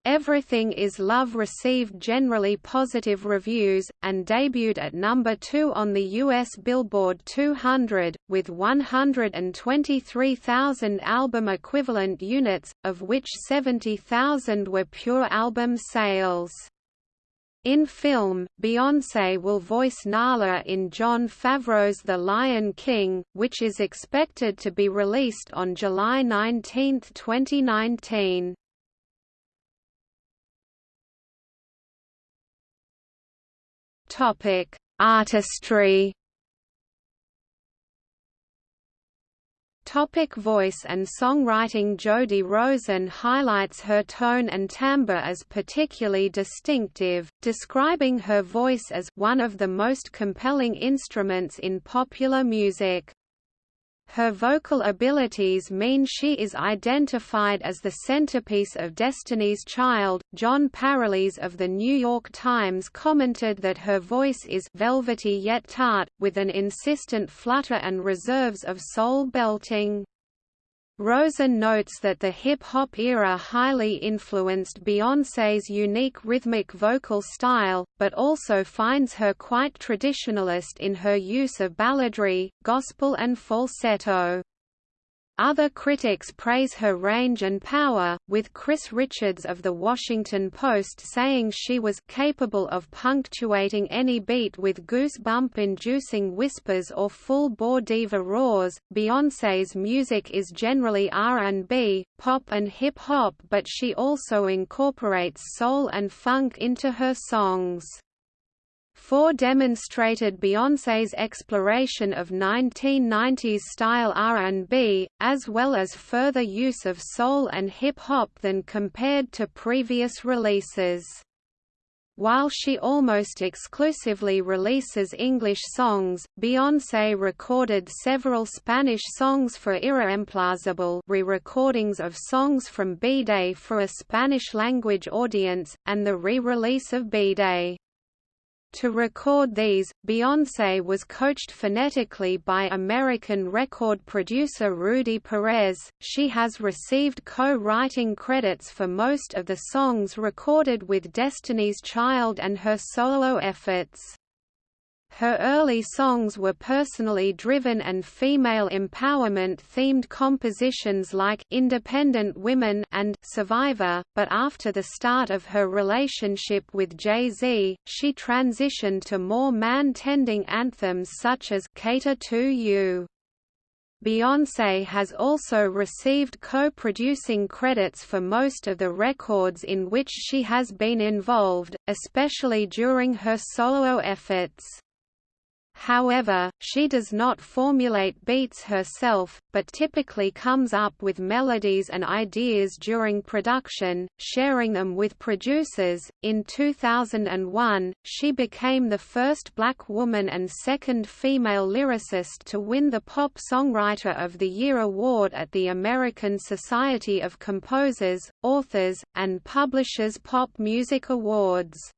Everything is Love received generally positive reviews, and debuted at number 2 on the US Billboard 200, with 123,000 album equivalent units, of which 70,000 were pure album sales. In film, Beyoncé will voice Nala in Jon Favreau's The Lion King, which is expected to be released on July 19, 2019. Topic: Artistry. Topic voice and songwriting Jody Rosen highlights her tone and timbre as particularly distinctive, describing her voice as one of the most compelling instruments in popular music. Her vocal abilities mean she is identified as the centerpiece of Destiny's Child. Jon Pareles of The New York Times commented that her voice is velvety yet tart, with an insistent flutter and reserves of soul belting. Rosen notes that the hip-hop era highly influenced Beyoncé's unique rhythmic vocal style, but also finds her quite traditionalist in her use of balladry, gospel and falsetto. Other critics praise her range and power, with Chris Richards of The Washington Post saying she was capable of punctuating any beat with goosebump-inducing whispers or full-bore diva roars. Beyoncé's music is generally R&B, pop and hip-hop but she also incorporates soul and funk into her songs. Four demonstrated Beyoncé's exploration of 1990s-style R&B, as well as further use of soul and hip-hop than compared to previous releases. While she almost exclusively releases English songs, Beyoncé recorded several Spanish songs for Irreemplazable re-recordings of songs from B-Day for a Spanish-language audience, and the re-release of B-Day. To record these, Beyoncé was coached phonetically by American record producer Rudy Perez. She has received co-writing credits for most of the songs recorded with Destiny's Child and her solo efforts. Her early songs were personally driven and female empowerment-themed compositions like Independent Women and Survivor, but after the start of her relationship with Jay-Z, she transitioned to more man-tending anthems such as Cater to You. Beyoncé has also received co-producing credits for most of the records in which she has been involved, especially during her solo efforts. However, she does not formulate beats herself, but typically comes up with melodies and ideas during production, sharing them with producers. In 2001, she became the first black woman and second female lyricist to win the Pop Songwriter of the Year award at the American Society of Composers, Authors, and Publishers Pop Music Awards.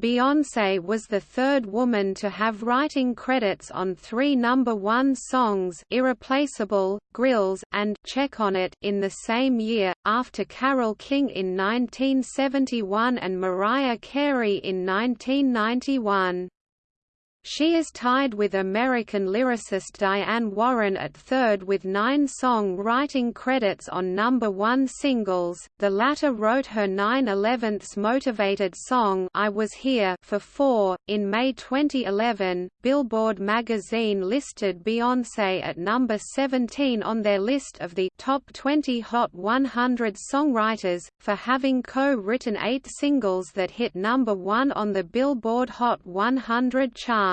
Beyoncé was the third woman to have writing credits on three number one songs Irreplaceable, Grillz, and Check on It in the same year, after Carole King in 1971 and Mariah Carey in 1991. She is tied with American lyricist Diane Warren at third with nine song-writing credits on number one singles, the latter wrote her 9/11ths motivated song I Was Here for four. In May 2011, Billboard magazine listed Beyoncé at number 17 on their list of the top 20 Hot 100 songwriters, for having co-written eight singles that hit number one on the Billboard Hot 100 chart.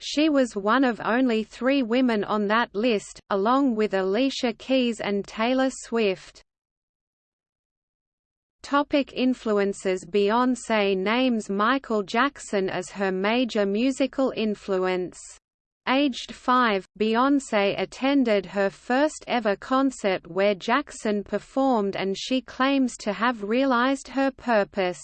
She was one of only three women on that list, along with Alicia Keys and Taylor Swift. Topic influences Beyoncé names Michael Jackson as her major musical influence. Aged five, Beyoncé attended her first ever concert where Jackson performed and she claims to have realized her purpose.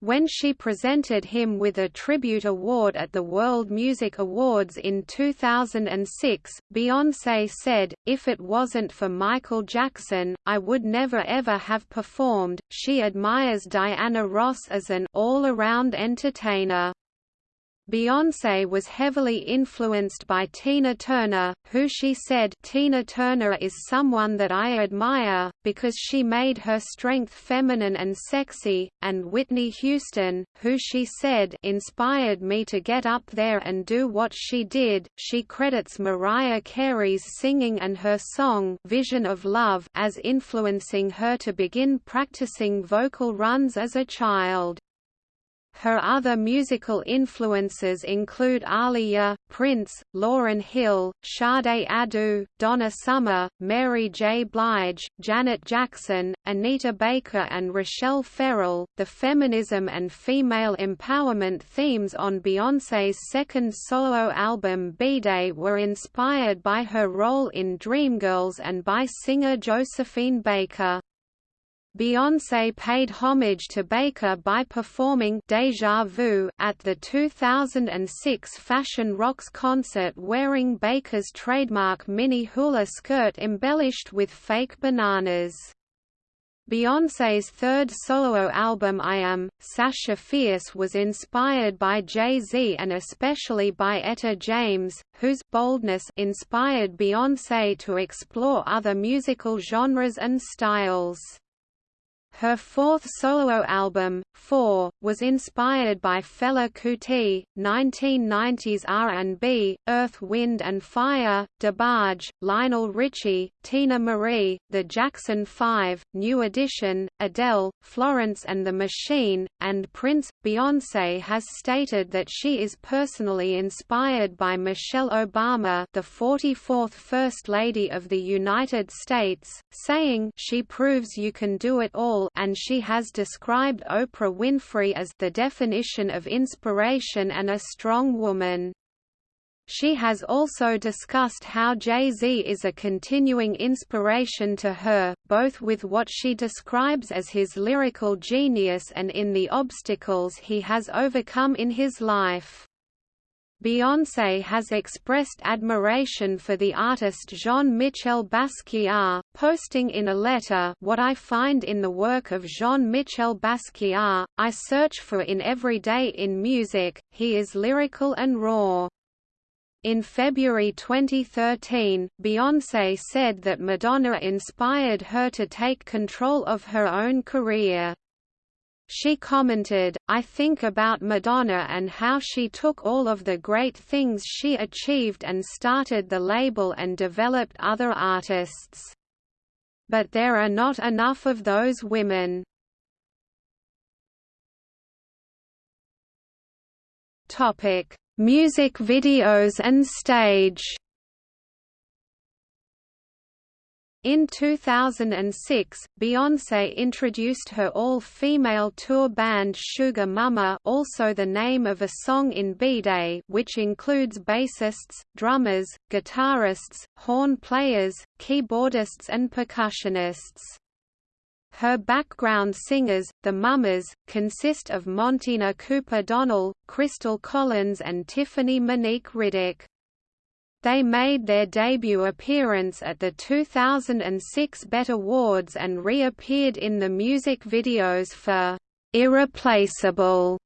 When she presented him with a tribute award at the World Music Awards in 2006, Beyoncé said, If it wasn't for Michael Jackson, I would never ever have performed. She admires Diana Ross as an all-around entertainer. Beyoncé was heavily influenced by Tina Turner, who she said Tina Turner is someone that I admire, because she made her strength feminine and sexy, and Whitney Houston, who she said inspired me to get up there and do what she did. She credits Mariah Carey's singing and her song Vision of Love as influencing her to begin practicing vocal runs as a child. Her other musical influences include Aaliyah, Prince, Lauryn Hill, Sade Adu, Donna Summer, Mary J. Blige, Janet Jackson, Anita Baker, and Rachelle Ferrell. The feminism and female empowerment themes on Beyoncé's second solo album B-Day were inspired by her role in Dreamgirls and by singer Josephine Baker. Beyoncé paid homage to Baker by performing Deja Vu at the 2006 Fashion Rocks concert wearing Baker's trademark mini hula skirt embellished with fake bananas. Beyoncé's third solo album I Am, Sasha Fierce was inspired by Jay-Z and especially by Etta James, whose boldness inspired Beyoncé to explore other musical genres and styles. Her fourth solo album, Four, was inspired by Fela Kuti, 1990s R&B, Earth, Wind and Fire, DeBarge, Lionel Richie, Teena Marie, The Jackson 5, New Edition, Adele, Florence and the Machine, and Prince. Beyoncé has stated that she is personally inspired by Michelle Obama, the 44th First Lady of the United States, saying, "She proves you can do it all." And she has described Oprah Winfrey as the definition of inspiration and a strong woman. She has also discussed how Jay-Z is a continuing inspiration to her, both with what she describes as his lyrical genius and in the obstacles he has overcome in his life. Beyoncé has expressed admiration for the artist Jean-Michel Basquiat, posting in a letter what I find in the work of Jean-Michel Basquiat, I search for in every day in music, he is lyrical and raw. In February 2013, Beyoncé said that Madonna inspired her to take control of her own career. She commented, I think about Madonna and how she took all of the great things she achieved and started the label and developed other artists. But there are not enough of those women. Music videos and stage In 2006, Beyoncé introduced her all-female tour band Sugar Mama also the name of a song in B-Day which includes bassists, drummers, guitarists, horn players, keyboardists and percussionists. Her background singers, the Mamas, consist of Montina Cooper Donnell, Crystal Collins and Tiffany Monique Riddick. They made their debut appearance at the 2006 BET Awards and reappeared in the music videos for "'Irreplaceable'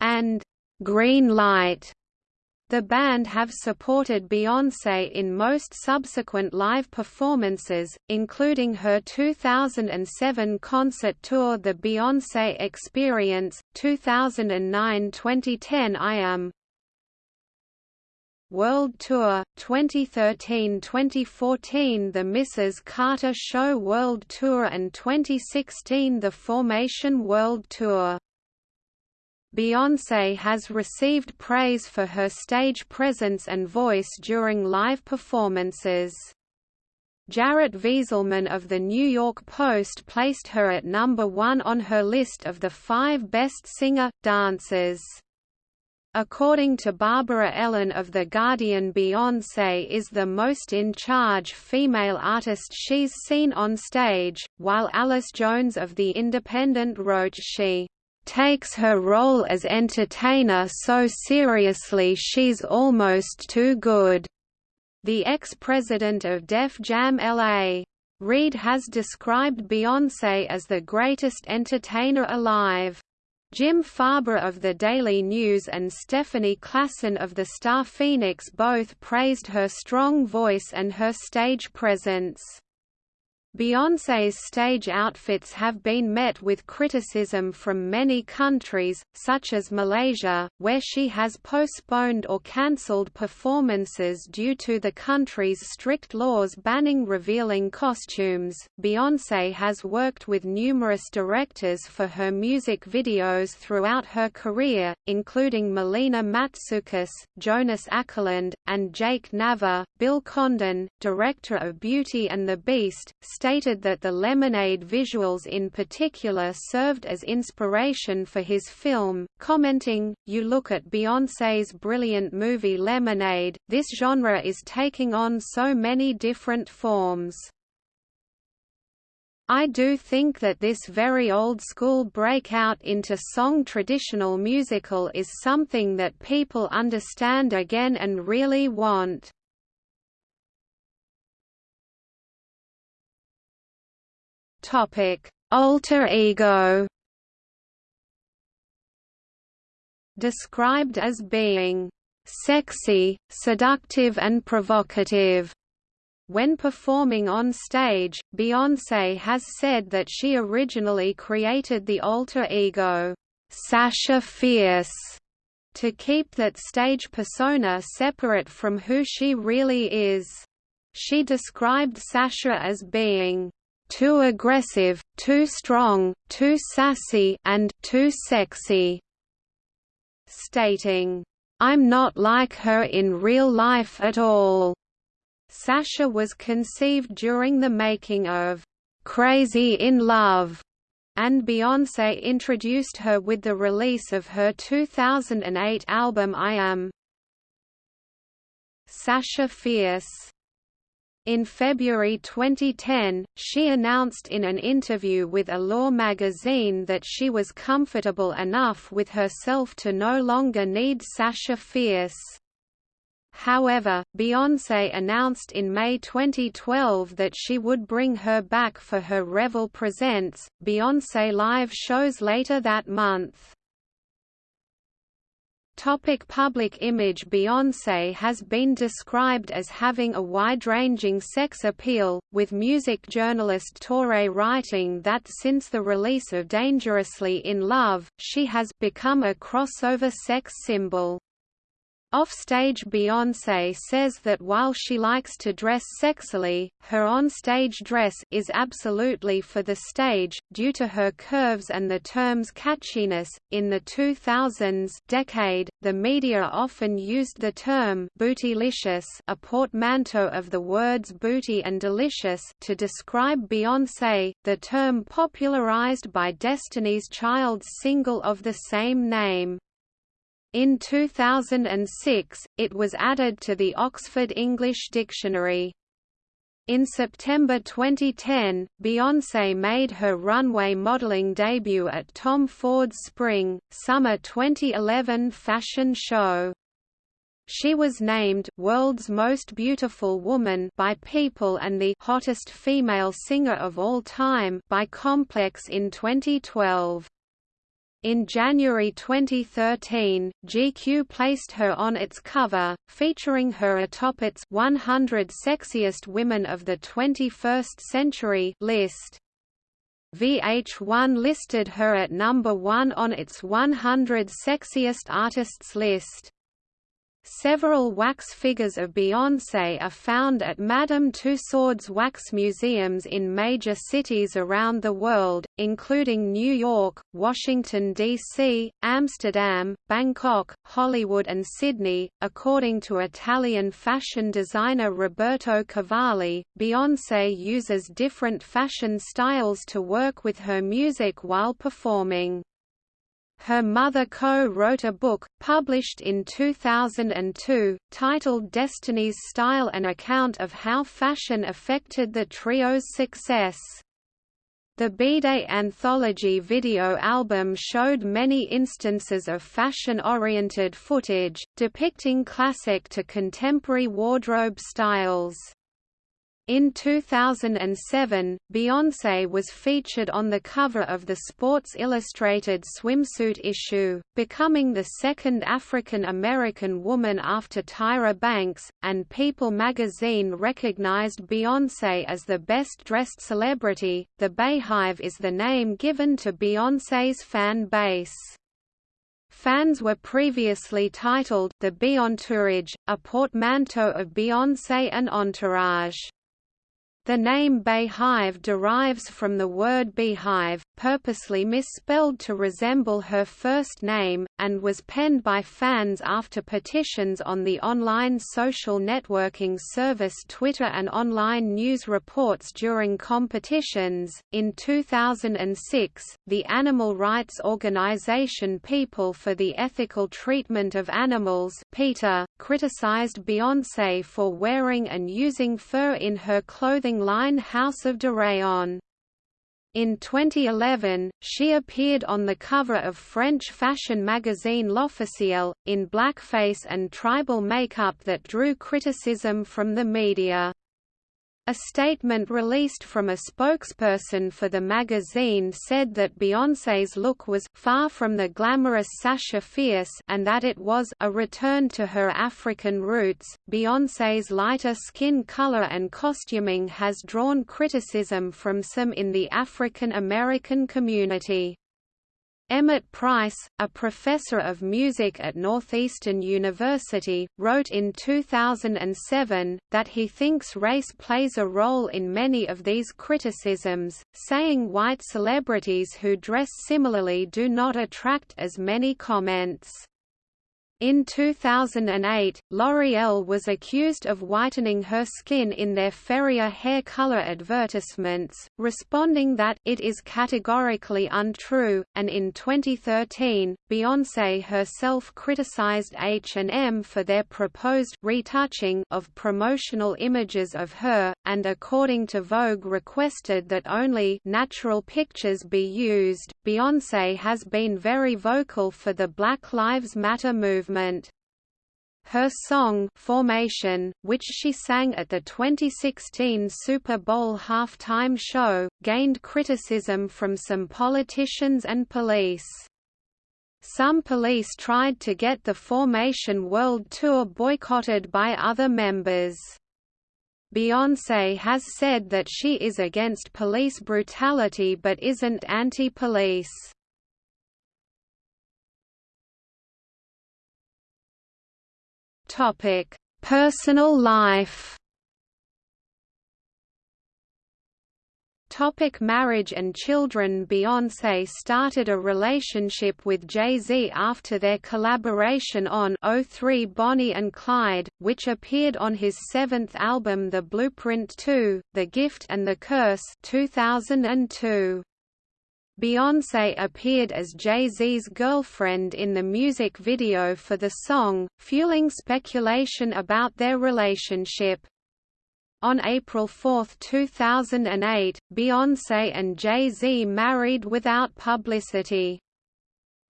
and "'Green Light'. The band have supported Beyoncé in most subsequent live performances, including her 2007 concert tour The Beyoncé Experience, 2009–2010 I Am, World Tour, 2013–2014 The Mrs. Carter Show World Tour and 2016 The Formation World Tour. Beyoncé has received praise for her stage presence and voice during live performances. Jarrett Wieselman of The New York Post placed her at number one on her list of the five best singer-dancers. According to Barbara Ellen of The Guardian Beyoncé is the most in-charge female artist she's seen on stage, while Alice Jones of The Independent wrote she takes her role as entertainer so seriously she's almost too good." The ex-president of Def Jam LA. Reid has described Beyoncé as the greatest entertainer alive. Jim Farber of the Daily News and Stephanie Classen of the Star Phoenix both praised her strong voice and her stage presence. Beyoncé's stage outfits have been met with criticism from many countries, such as Malaysia, where she has postponed or cancelled performances due to the country's strict laws banning revealing costumes. Beyoncé has worked with numerous directors for her music videos throughout her career, including Melina Matsoukas, Jonas Akerlund, and Jake Nava. Bill Condon, director of Beauty and the Beast, stated that the Lemonade visuals in particular served as inspiration for his film, commenting, You look at Beyoncé's brilliant movie Lemonade, this genre is taking on so many different forms. I do think that this very old-school breakout into song traditional musical is something that people understand again and really want. Topic: alter ego described as being sexy, seductive and provocative. When performing on stage, Beyoncé has said that she originally created the alter ego, Sasha Fierce, to keep that stage persona separate from who she really is. She described Sasha as being too aggressive, too strong, too sassy and too sexy, stating, I'm not like her in real life at all. Sasha was conceived during the making of Crazy in Love, and Beyoncé introduced her with the release of her 2008 album I Am. Sasha Fierce in February 2010, she announced in an interview with Allure magazine that she was comfortable enough with herself to no longer need Sasha Fierce. However, Beyoncé announced in May 2012 that she would bring her back for her Revel Presents, Beyoncé Live shows later that month. Topic public image Beyoncé has been described as having a wide-ranging sex appeal, with music journalist Touré writing that since the release of Dangerously in Love, she has become a crossover sex symbol. Offstage Beyoncé says that while she likes to dress sexily, her on-stage dress is absolutely for the stage, due to her curves and the term's catchiness. In the 2000s decade, the media often used the term bootylicious, a portmanteau of the words booty and delicious, to describe Beyoncé, the term popularized by Destiny's Child's single of the same name. In 2006, it was added to the Oxford English Dictionary. In September 2010, Beyoncé made her runway modeling debut at Tom Ford's Spring, Summer 2011 fashion show. She was named World's Most Beautiful Woman by People and the Hottest Female Singer of All Time by Complex in 2012. In January 2013, GQ placed her on its cover, featuring her atop its 100 Sexiest Women of the 21st Century list. VH1 listed her at number 1 on its 100 Sexiest Artists list. Several wax figures of Beyoncé are found at Madame Tussauds wax museums in major cities around the world, including New York, Washington, D.C., Amsterdam, Bangkok, Hollywood, and Sydney. According to Italian fashion designer Roberto Cavalli, Beyoncé uses different fashion styles to work with her music while performing. Her mother co-wrote a book, published in 2002, titled Destiny's Style an account of how fashion affected the trio's success. The B-Day anthology video album showed many instances of fashion-oriented footage, depicting classic to contemporary wardrobe styles. In 2007, Beyoncé was featured on the cover of the Sports Illustrated swimsuit issue, becoming the second African American woman after Tyra Banks, and People magazine recognized Beyoncé as the best-dressed celebrity. The Beyhive is the name given to Beyoncé's fan base. Fans were previously titled The Beyontourage, a portmanteau of Beyoncé and Entourage. The name Beyhive derives from the word beehive, purposely misspelled to resemble her first name, and was penned by fans after petitions on the online social networking service Twitter and online news reports during competitions. In 2006, the animal rights organization People for the Ethical Treatment of Animals PETA, criticized Beyoncé for wearing and using fur in her clothing line House of Deréon. In 2011, she appeared on the cover of French fashion magazine L'Officiel, in blackface and tribal makeup that drew criticism from the media. A statement released from a spokesperson for the magazine said that Beyoncé's look was far from the glamorous Sasha Fierce and that it was a return to her African roots. Beyoncé's lighter skin color and costuming has drawn criticism from some in the African American community. Emmett Price, a professor of music at Northeastern University, wrote in 2007, that he thinks race plays a role in many of these criticisms, saying white celebrities who dress similarly do not attract as many comments. In 2008, L'Oreal was accused of whitening her skin in their Feria hair color advertisements, responding that it is categorically untrue, and in 2013, Beyoncé herself criticized H&M for their proposed retouching of promotional images of her, and according to Vogue requested that only natural pictures be used. Beyoncé has been very vocal for the Black Lives Matter movement movement. Her song Formation, which she sang at the 2016 Super Bowl halftime show, gained criticism from some politicians and police. Some police tried to get the Formation World Tour boycotted by other members. Beyoncé has said that she is against police brutality but isn't anti-police. Topic: Personal life. Topic marriage and children Beyoncé started a relationship with Jay-Z after their collaboration on 03 Bonnie and Clyde, which appeared on his seventh album The Blueprint 2, The Gift and the Curse 2002. Beyoncé appeared as Jay-Z's girlfriend in the music video for the song, fueling speculation about their relationship. On April 4, 2008, Beyoncé and Jay-Z married without publicity.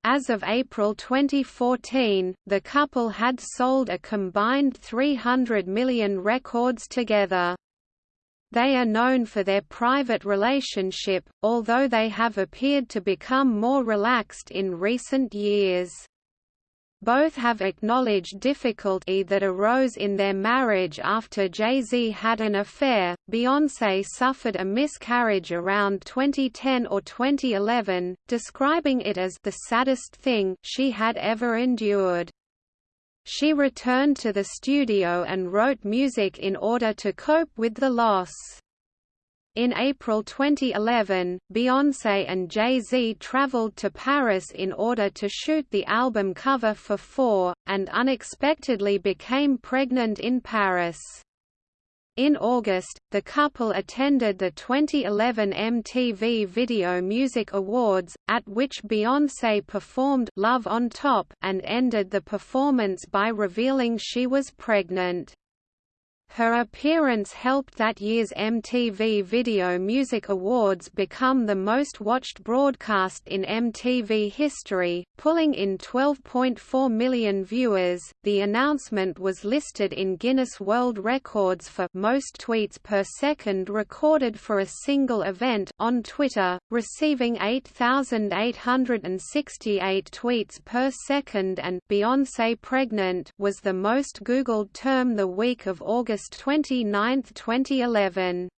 As of April 2014, the couple had sold a combined 300 million records together. They are known for their private relationship, although they have appeared to become more relaxed in recent years. Both have acknowledged difficulty that arose in their marriage after Jay-Z had an affair. Beyoncé suffered a miscarriage around 2010 or 2011, describing it as the saddest thing she had ever endured. She returned to the studio and wrote music in order to cope with the loss. In April 2011, Beyoncé and Jay-Z traveled to Paris in order to shoot the album cover for Four, and unexpectedly became pregnant in Paris. In August, the couple attended the 2011 MTV Video Music Awards, at which Beyoncé performed Love on Top and ended the performance by revealing she was pregnant. Her appearance helped that year's MTV Video Music Awards become the most watched broadcast in MTV history, pulling in 12.4 million viewers. The announcement was listed in Guinness World Records for most tweets per second recorded for a single event on Twitter, receiving 8,868 tweets per second and Beyoncé pregnant was the most googled term the week of August August 29, 2011.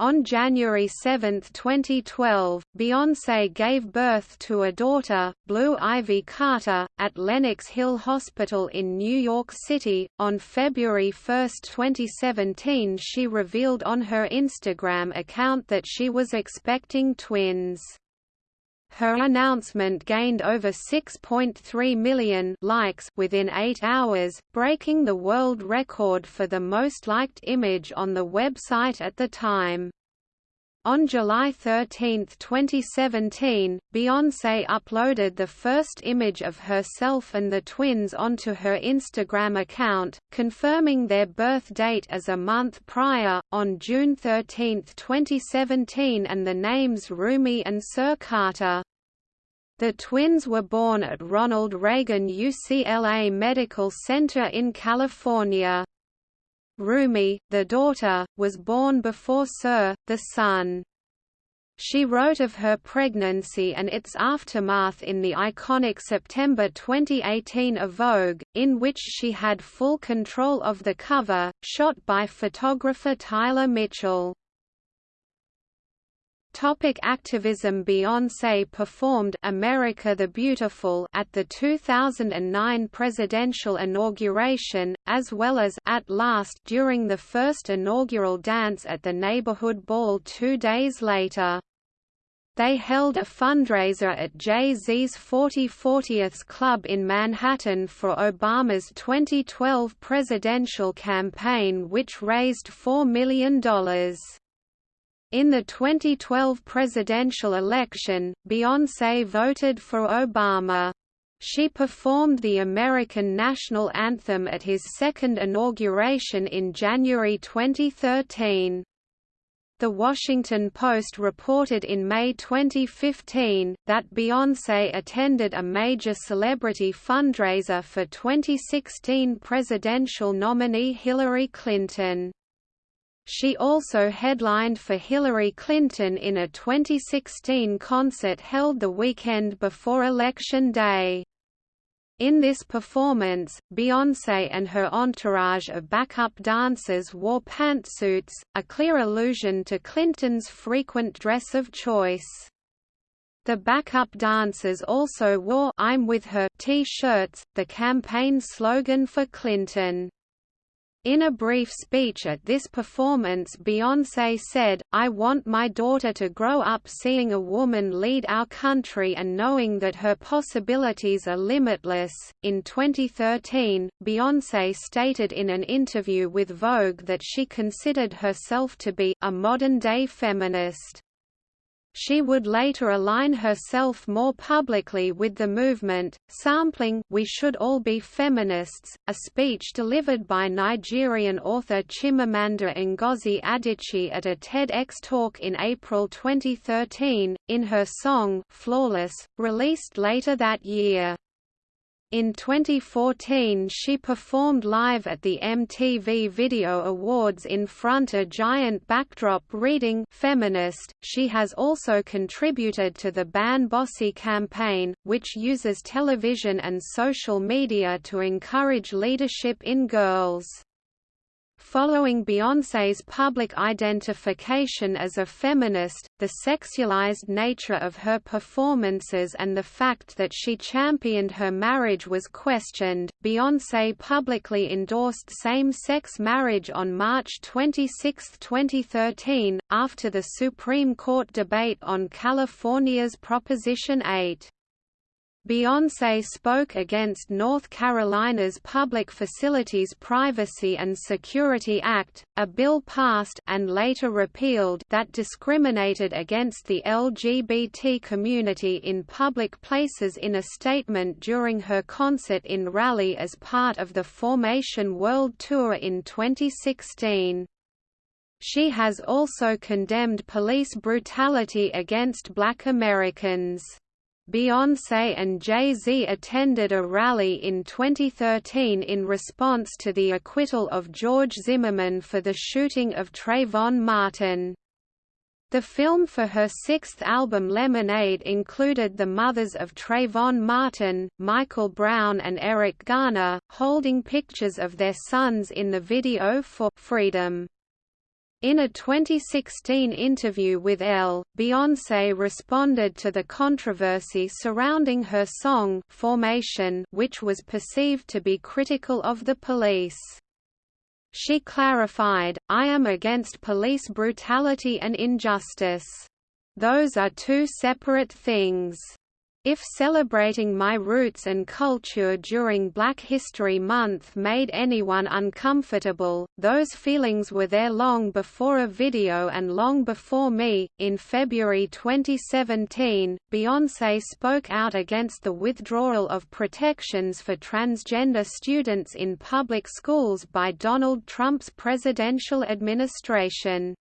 On January 7, 2012, Beyoncé gave birth to a daughter, Blue Ivy Carter, at Lenox Hill Hospital in New York City. On February 1, 2017, she revealed on her Instagram account that she was expecting twins. Her announcement gained over 6.3 million likes within 8 hours, breaking the world record for the most liked image on the website at the time. On July 13, 2017, Beyoncé uploaded the first image of herself and the twins onto her Instagram account, confirming their birth date as a month prior, on June 13, 2017 and the names Rumi and Sir Carter. The twins were born at Ronald Reagan UCLA Medical Center in California. Rumi, the daughter, was born before Sir, the son. She wrote of her pregnancy and its aftermath in the iconic September 2018 of Vogue, in which she had full control of the cover, shot by photographer Tyler Mitchell. Topic activism Beyoncé performed America the Beautiful at the 2009 presidential inauguration, as well as At Last during the first inaugural dance at the neighborhood ball two days later. They held a fundraiser at Jay-Z's 40 40th Club in Manhattan for Obama's 2012 presidential campaign which raised $4 million. In the 2012 presidential election, Beyoncé voted for Obama. She performed the American national anthem at his second inauguration in January 2013. The Washington Post reported in May 2015, that Beyoncé attended a major celebrity fundraiser for 2016 presidential nominee Hillary Clinton. She also headlined for Hillary Clinton in a 2016 concert held the weekend before Election Day. In this performance, Beyoncé and her entourage of backup dancers wore pantsuits, a clear allusion to Clinton's frequent dress of choice. The backup dancers also wore I'm with her t-shirts, the campaign slogan for Clinton. In a brief speech at this performance Beyoncé said, I want my daughter to grow up seeing a woman lead our country and knowing that her possibilities are limitless. In 2013, Beyoncé stated in an interview with Vogue that she considered herself to be a modern-day feminist. She would later align herself more publicly with the movement, sampling We Should All Be Feminists, a speech delivered by Nigerian author Chimamanda Ngozi Adichie at a TEDx talk in April 2013, in her song Flawless, released later that year. In 2014 she performed live at the MTV Video Awards in front of a giant backdrop reading Feminist. She has also contributed to the Ban Bossy campaign, which uses television and social media to encourage leadership in girls. Following Beyoncé's public identification as a feminist, the sexualized nature of her performances and the fact that she championed her marriage was questioned. Beyoncé publicly endorsed same sex marriage on March 26, 2013, after the Supreme Court debate on California's Proposition 8. Beyoncé spoke against North Carolina's Public Facilities Privacy and Security Act, a bill passed and later repealed that discriminated against the LGBT community in public places in a statement during her concert in Raleigh as part of the Formation World Tour in 2016. She has also condemned police brutality against black Americans. Beyoncé and Jay-Z attended a rally in 2013 in response to the acquittal of George Zimmerman for the shooting of Trayvon Martin. The film for her sixth album Lemonade included the mothers of Trayvon Martin, Michael Brown and Eric Garner, holding pictures of their sons in the video for Freedom. In a 2016 interview with Elle, Beyoncé responded to the controversy surrounding her song Formation which was perceived to be critical of the police. She clarified, I am against police brutality and injustice. Those are two separate things. If celebrating my roots and culture during Black History Month made anyone uncomfortable, those feelings were there long before a video and long before me. In February 2017, Beyoncé spoke out against the withdrawal of protections for transgender students in public schools by Donald Trump's presidential administration.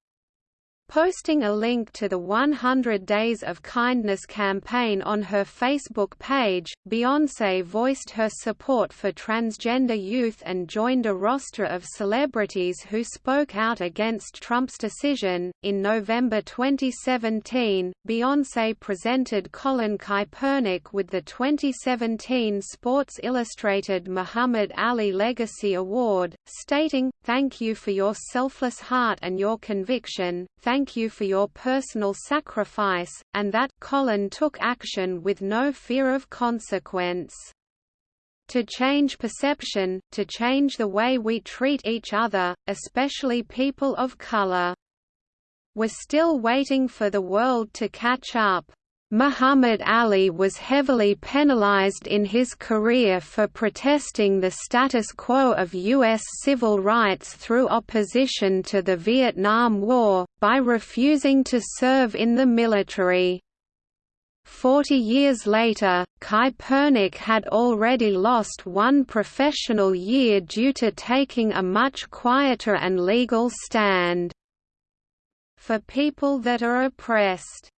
Posting a link to the 100 Days of Kindness campaign on her Facebook page, Beyoncé voiced her support for transgender youth and joined a roster of celebrities who spoke out against Trump's decision. In November 2017, Beyoncé presented Colin Kaepernick with the 2017 Sports Illustrated Muhammad Ali Legacy Award, stating, Thank you for your selfless heart and your conviction. Thank thank you for your personal sacrifice, and that Colin took action with no fear of consequence. To change perception, to change the way we treat each other, especially people of color. We're still waiting for the world to catch up. Muhammad Ali was heavily penalized in his career for protesting the status quo of U.S. civil rights through opposition to the Vietnam War, by refusing to serve in the military. Forty years later, Kaepernick had already lost one professional year due to taking a much quieter and legal stand. For people that are oppressed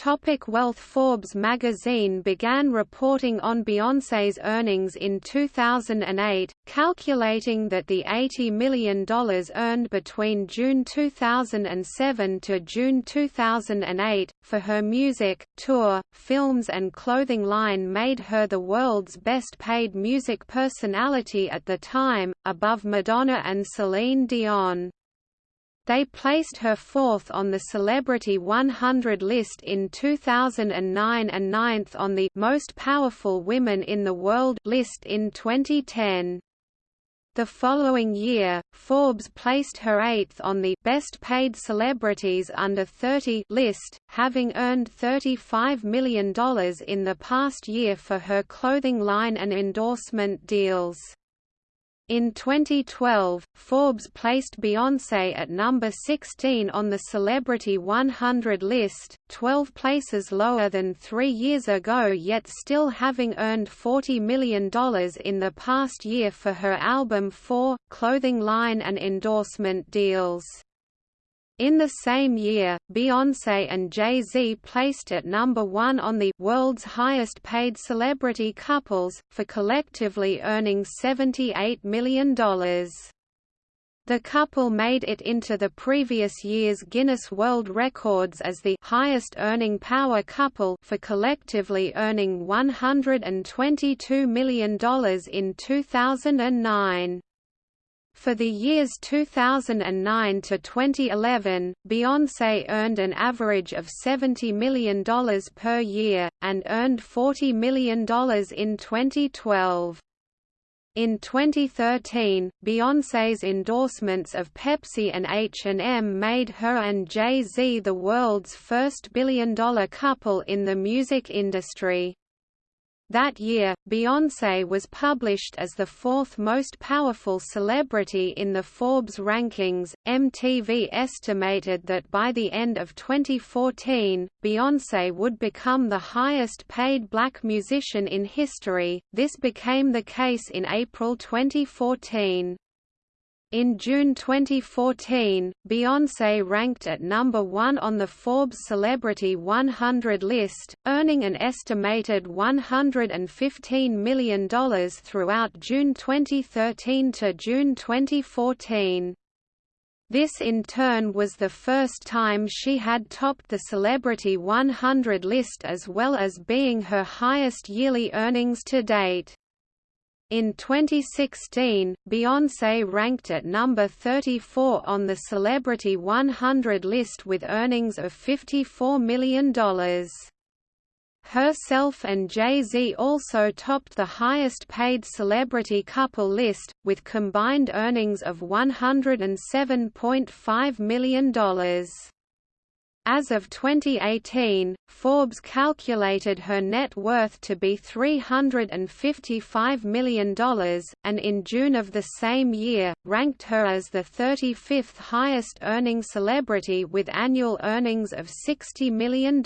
Topic wealth Forbes magazine began reporting on Beyoncé's earnings in 2008, calculating that the $80 million earned between June 2007 to June 2008, for her music, tour, films and clothing line made her the world's best paid music personality at the time, above Madonna and Celine Dion. They placed her fourth on the Celebrity 100 list in 2009 and ninth on the Most Powerful Women in the World list in 2010. The following year, Forbes placed her eighth on the Best Paid Celebrities Under 30 list, having earned $35 million in the past year for her clothing line and endorsement deals. In 2012, Forbes placed Beyoncé at number 16 on the Celebrity 100 list, 12 places lower than three years ago yet still having earned $40 million in the past year for her album 4, clothing line and endorsement deals. In the same year, Beyoncé and Jay-Z placed at number one on the world's highest paid celebrity couples, for collectively earning $78 million. The couple made it into the previous year's Guinness World Records as the highest earning power couple for collectively earning $122 million in 2009. For the years 2009 to 2011, Beyoncé earned an average of $70 million per year, and earned $40 million in 2012. In 2013, Beyoncé's endorsements of Pepsi and H&M made her and Jay-Z the world's first billion-dollar couple in the music industry. That year, Beyoncé was published as the fourth most powerful celebrity in the Forbes rankings. MTV estimated that by the end of 2014, Beyoncé would become the highest paid black musician in history. This became the case in April 2014. In June 2014, Beyoncé ranked at number one on the Forbes Celebrity 100 list, earning an estimated $115 million throughout June 2013 to June 2014. This in turn was the first time she had topped the Celebrity 100 list as well as being her highest yearly earnings to date. In 2016, Beyoncé ranked at number 34 on the Celebrity 100 list with earnings of $54 million. Herself and Jay-Z also topped the highest-paid celebrity couple list, with combined earnings of $107.5 million. As of 2018, Forbes calculated her net worth to be $355 million, and in June of the same year, ranked her as the 35th highest earning celebrity with annual earnings of $60 million.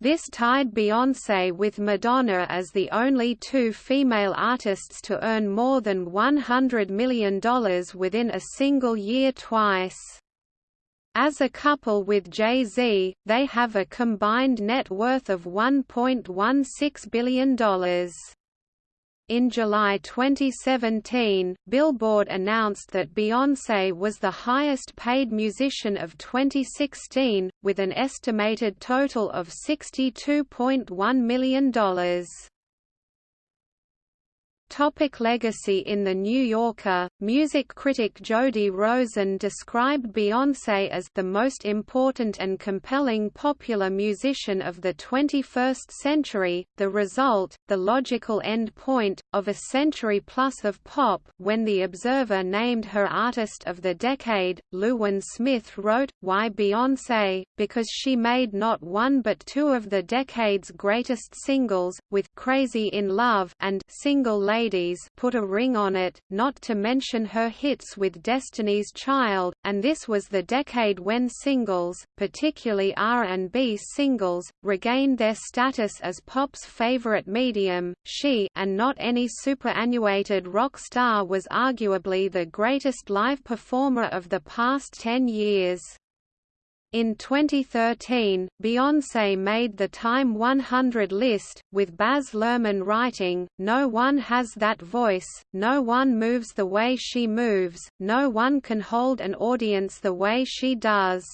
This tied Beyoncé with Madonna as the only two female artists to earn more than $100 million within a single year twice. As a couple with Jay-Z, they have a combined net worth of $1.16 billion. In July 2017, Billboard announced that Beyoncé was the highest-paid musician of 2016, with an estimated total of $62.1 million. Topic legacy In The New Yorker, music critic Jody Rosen described Beyoncé as the most important and compelling popular musician of the 21st century, the result, the logical end point, of a century plus of pop when The Observer named her Artist of the Decade, Llewellyn Smith wrote, Why Beyoncé? Because she made not one but two of the decade's greatest singles, with Crazy in Love and Single Lady ladies put a ring on it, not to mention her hits with Destiny's Child, and this was the decade when singles, particularly R&B singles, regained their status as pop's favorite medium. She and not any superannuated rock star was arguably the greatest live performer of the past 10 years. In 2013, Beyoncé made the Time 100 list, with Baz Luhrmann writing, No one has that voice, no one moves the way she moves, no one can hold an audience the way she does.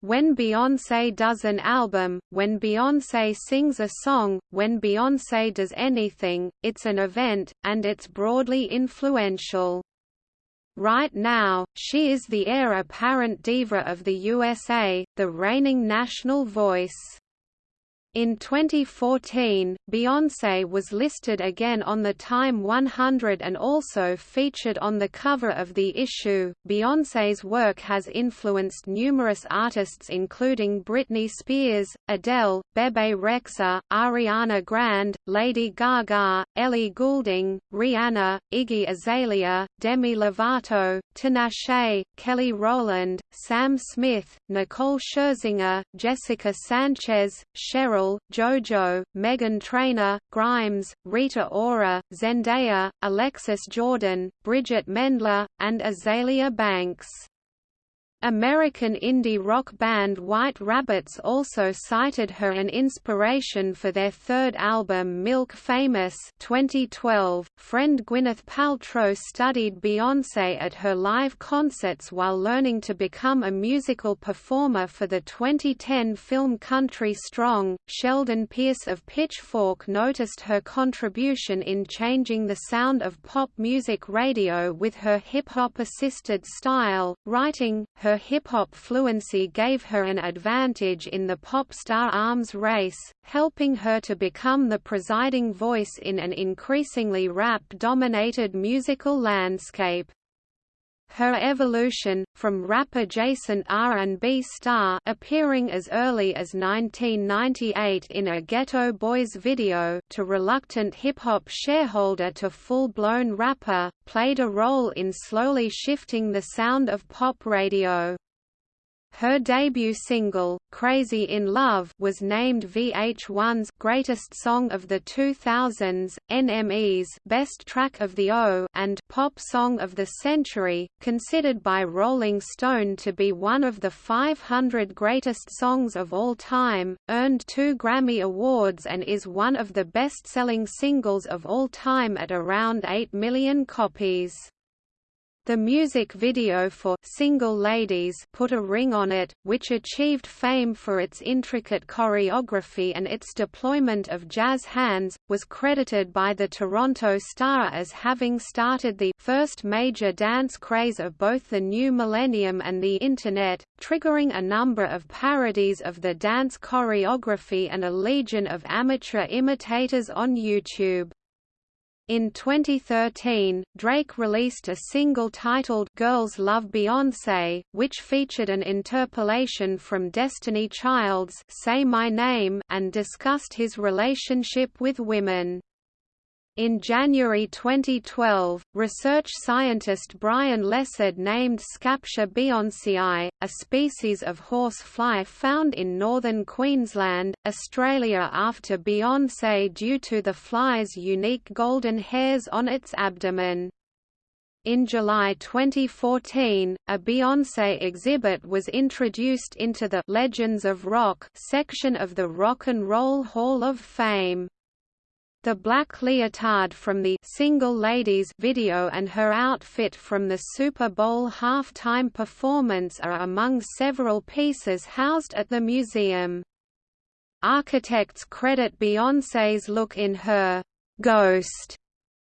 When Beyoncé does an album, when Beyoncé sings a song, when Beyoncé does anything, it's an event, and it's broadly influential. Right now, she is the heir apparent diva of the USA, the reigning national voice. In 2014, Beyoncé was listed again on the Time 100 and also featured on the cover of the issue. Beyoncé's work has influenced numerous artists including Britney Spears, Adele, Bebe Rexha, Ariana Grande, Lady Gaga, Ellie Goulding, Rihanna, Iggy Azalea, Demi Lovato, Tinashe, Kelly Rowland, Sam Smith, Nicole Scherzinger, Jessica Sanchez, Cheryl JoJo, Meghan Trainor, Grimes, Rita Ora, Zendaya, Alexis Jordan, Bridgit Mendler, and Azealia Banks. American indie rock band White Rabbits also cited her an inspiration for their third album Milk Famous 2012. Friend Gwyneth Paltrow studied Beyoncé at her live concerts while learning to become a musical performer for the 2010 film Country Strong. Sheldon Pearce of Pitchfork noticed her contribution in changing the sound of pop music radio with her hip-hop assisted style, writing, her her hip-hop fluency gave her an advantage in the pop star arms race, helping her to become the presiding voice in an increasingly rap-dominated musical landscape. Her evolution, from rap-adjacent R&B star appearing as early as 1998 in a Geto Boys video to reluctant hip-hop shareholder to full-blown rapper, played a role in slowly shifting the sound of pop radio. Her debut single, Crazy in Love was named VH1's Greatest Song of the 2000s, NME's Best Track of the O and Pop Song of the Century, considered by Rolling Stone to be one of the 500 greatest songs of all time, earned two Grammy Awards and is one of the best-selling singles of all time at around 8 million copies. The music video for Single Ladies put a ring on it, which achieved fame for its intricate choreography and its deployment of jazz hands, was credited by the Toronto Star as having started the first major dance craze of both the new millennium and the Internet, triggering a number of parodies of the dance choreography and a legion of amateur imitators on YouTube. In 2013, Drake released a single titled Girls Love Beyoncé, which featured an interpolation from Destiny Child's Say My Name and discussed his relationship with women. In January 2012, research scientist Brian Lessard named Scaptia beyonceae, a species of horse fly found in northern Queensland, Australia after Beyoncé due to the fly's unique golden hairs on its abdomen. In July 2014, a Beyoncé exhibit was introduced into the Legends of Rock section of the Rock and Roll Hall of Fame. The black leotard from the Single Ladies video and her outfit from the Super Bowl halftime performance are among several pieces housed at the museum. Architects credit Beyoncé's look in her Ghost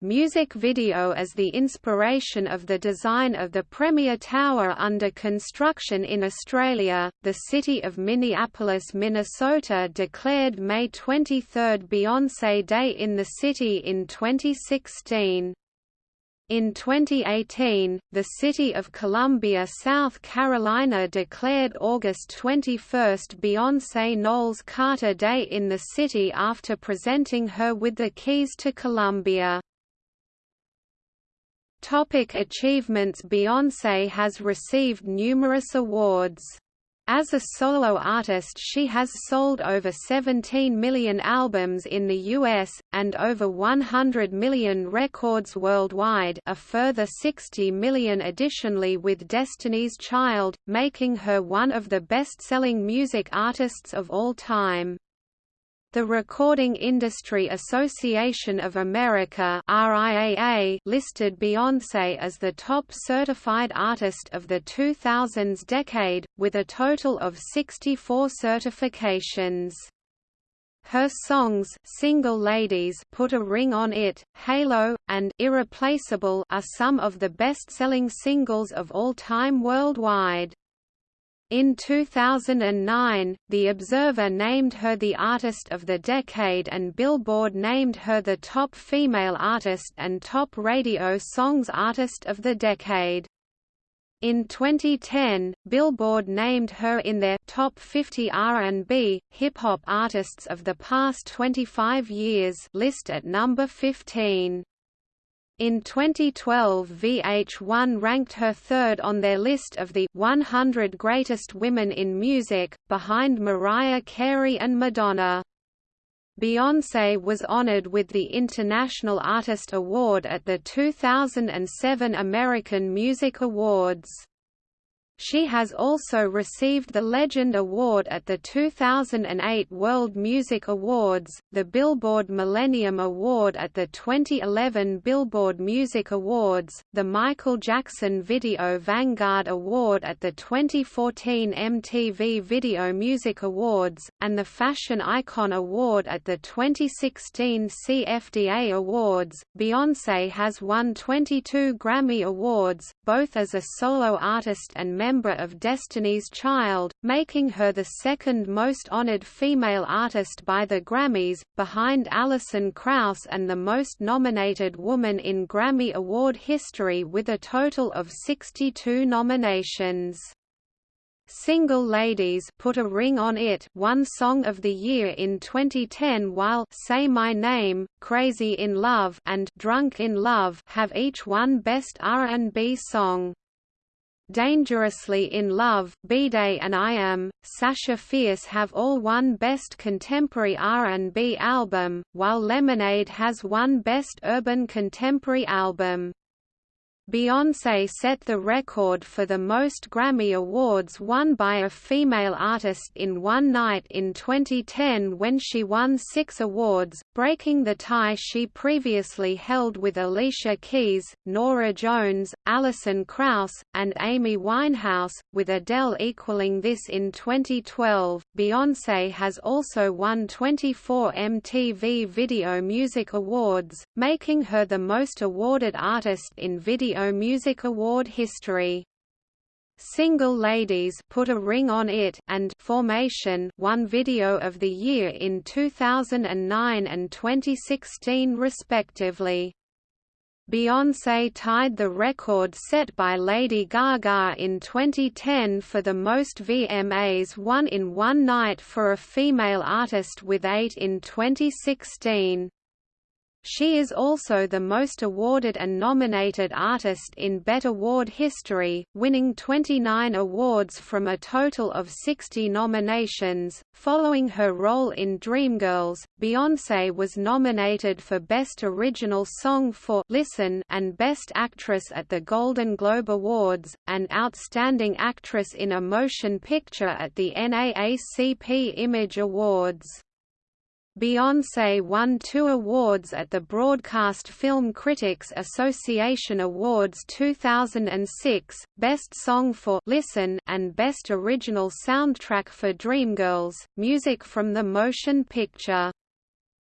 music video as the inspiration of the design of the Premier Tower under construction in Australia. The city of Minneapolis, Minnesota declared May 23 Beyoncé Day in the city in 2016. In 2018, the city of Columbia, South Carolina declared August 21 Beyoncé Knowles Carter Day in the city after presenting her with the keys to Columbia. Topic achievements Beyoncé has received numerous awards. As a solo artist she has sold over 17 million albums in the US, and over 100 million records worldwide a further 60 million additionally with Destiny's Child, making her one of the best-selling music artists of all time. The Recording Industry Association of America RIAA listed Beyoncé as the top certified artist of the 2000s decade, with a total of 64 certifications. Her songs Single Ladies Put a Ring on It, Halo, and Irreplaceable are some of the best-selling singles of all time worldwide. In 2009, The Observer named her the Artist of the Decade and Billboard named her the top female artist and top radio songs artist of the decade. In 2010, Billboard named her in their Top 50 R&B, Hip-Hop Artists of the Past 25 Years list at number 15. In 2012 VH1 ranked her third on their list of the 100 Greatest Women in Music, behind Mariah Carey and Madonna. Beyoncé was honored with the International Artist Award at the 2007 American Music Awards. She has also received the Legend Award at the 2008 World Music Awards, the Billboard Millennium Award at the 2011 Billboard Music Awards, the Michael Jackson Video Vanguard Award at the 2014 MTV Video Music Awards, and the Fashion Icon Award at the 2016 CFDA Awards. Beyoncé has won 22 Grammy Awards, both as a solo artist and member member of Destiny's Child, making her the second most honored female artist by the Grammys, behind Alison Krauss and the most nominated woman in Grammy Award history with a total of 62 nominations. Single Ladies Put a Ring on It One Song of the Year in 2010 while Say My Name, Crazy in Love and Drunk in Love have each won Best R&B Song. Dangerously in Love, B-Day and I Am, Sasha Fierce have all won Best Contemporary R&B Album, while Lemonade has won Best Urban Contemporary Album. Beyoncé set the record for the most Grammy Awards won by a female artist in one night in 2010 when she won six awards, breaking the tie she previously held with Alicia Keys, Norah Jones, Alison Krauss, and Amy Winehouse, with Adele equaling this in 2012. Beyoncé has also won 24 MTV Video Music Awards, making her the most awarded artist in video Music Award history. Single Ladies Put a Ring on It and Formation won Video of the Year in 2009 and 2016 respectively. Beyoncé tied the record set by Lady Gaga in 2010 for the most VMAs won in one night for a female artist with eight in 2016. She is also the most awarded and nominated artist in BET Award history, winning 29 awards from a total of 60 nominations. Following her role in Dreamgirls, Beyoncé was nominated for Best Original Song for Listen and Best Actress at the Golden Globe Awards, and Outstanding Actress in a Motion Picture at the NAACP Image Awards. Beyoncé won two awards at the Broadcast Film Critics Association Awards 2006, Best Song for Listen and Best Original Soundtrack for Dreamgirls, music from the motion picture.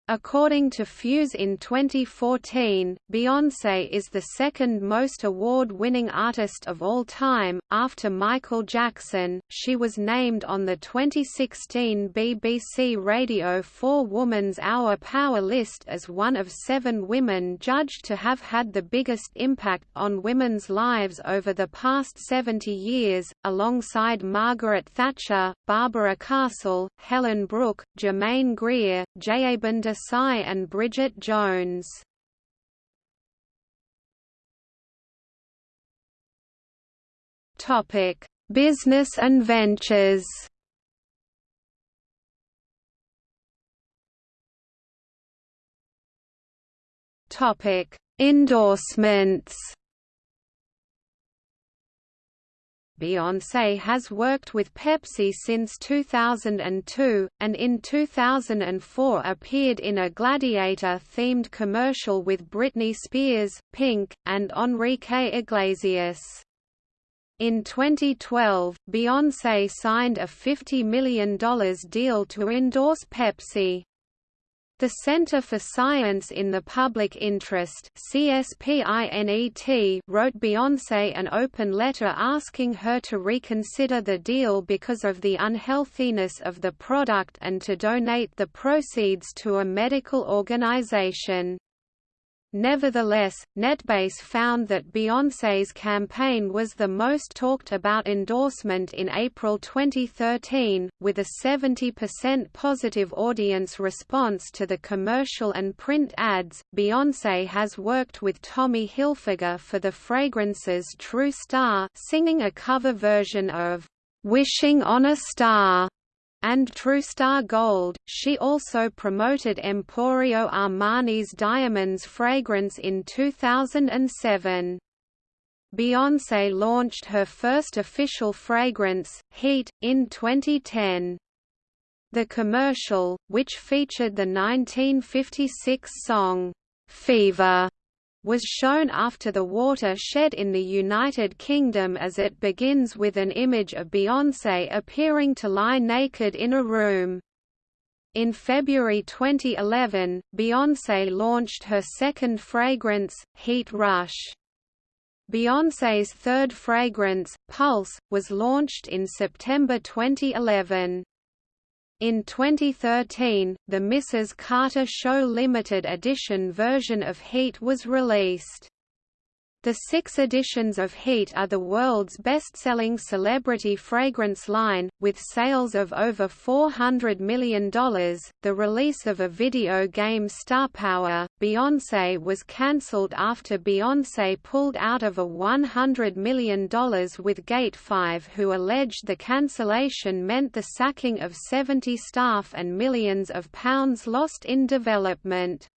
According to Fuse in 2014, Beyoncé is the second most award-winning artist of all time, after Michael Jackson. She was named on the 2016 BBC Radio 4 Woman's Hour Power list as one of seven women judged to have had the biggest impact on women's lives over the past 70 years, alongside Margaret Thatcher, Barbara Castle, Helen Brook, Germaine Greer, Jayaben Desai and Bridget Jones. Topic: Business and ventures. Topic: Endorsements. Beyoncé has worked with Pepsi since 2002, and in 2004 appeared in a Gladiator-themed commercial with Britney Spears, Pink, and Enrique Iglesias. In 2012, Beyoncé signed a $50 million deal to endorse Pepsi. The Center for Science in the Public Interest CSPINET wrote Beyoncé an open letter asking her to reconsider the deal because of the unhealthiness of the product and to donate the proceeds to a medical organization. Nevertheless, NetBase found that Beyoncé's campaign was the most talked about endorsement in April 2013, with a 70% positive audience response to the commercial and print ads. Beyoncé has worked with Tommy Hilfiger for the fragrances True Star, singing a cover version of Wishing on a Star and TrueStar Gold. She also promoted Emporio Armani's Diamonds fragrance in 2007. Beyoncé launched her first official fragrance, Heat, in 2010. The commercial, which featured the 1956 song, Fever, was shown after the water shed in the United Kingdom as it begins with an image of Beyoncé appearing to lie naked in a room. In February 2011, Beyoncé launched her second fragrance, Heat Rush. Beyoncé's third fragrance, Pulse, was launched in September 2011. In 2013, the Mrs. Carter Show limited edition version of Heat was released. The six editions of Heat are the world's best-selling celebrity fragrance line, with sales of over $400 million. The release of a video game Star Power, Beyoncé was cancelled after Beyoncé pulled out of a $100 million with Gate 5 who alleged the cancellation meant the sacking of 70 staff and millions of pounds lost in development.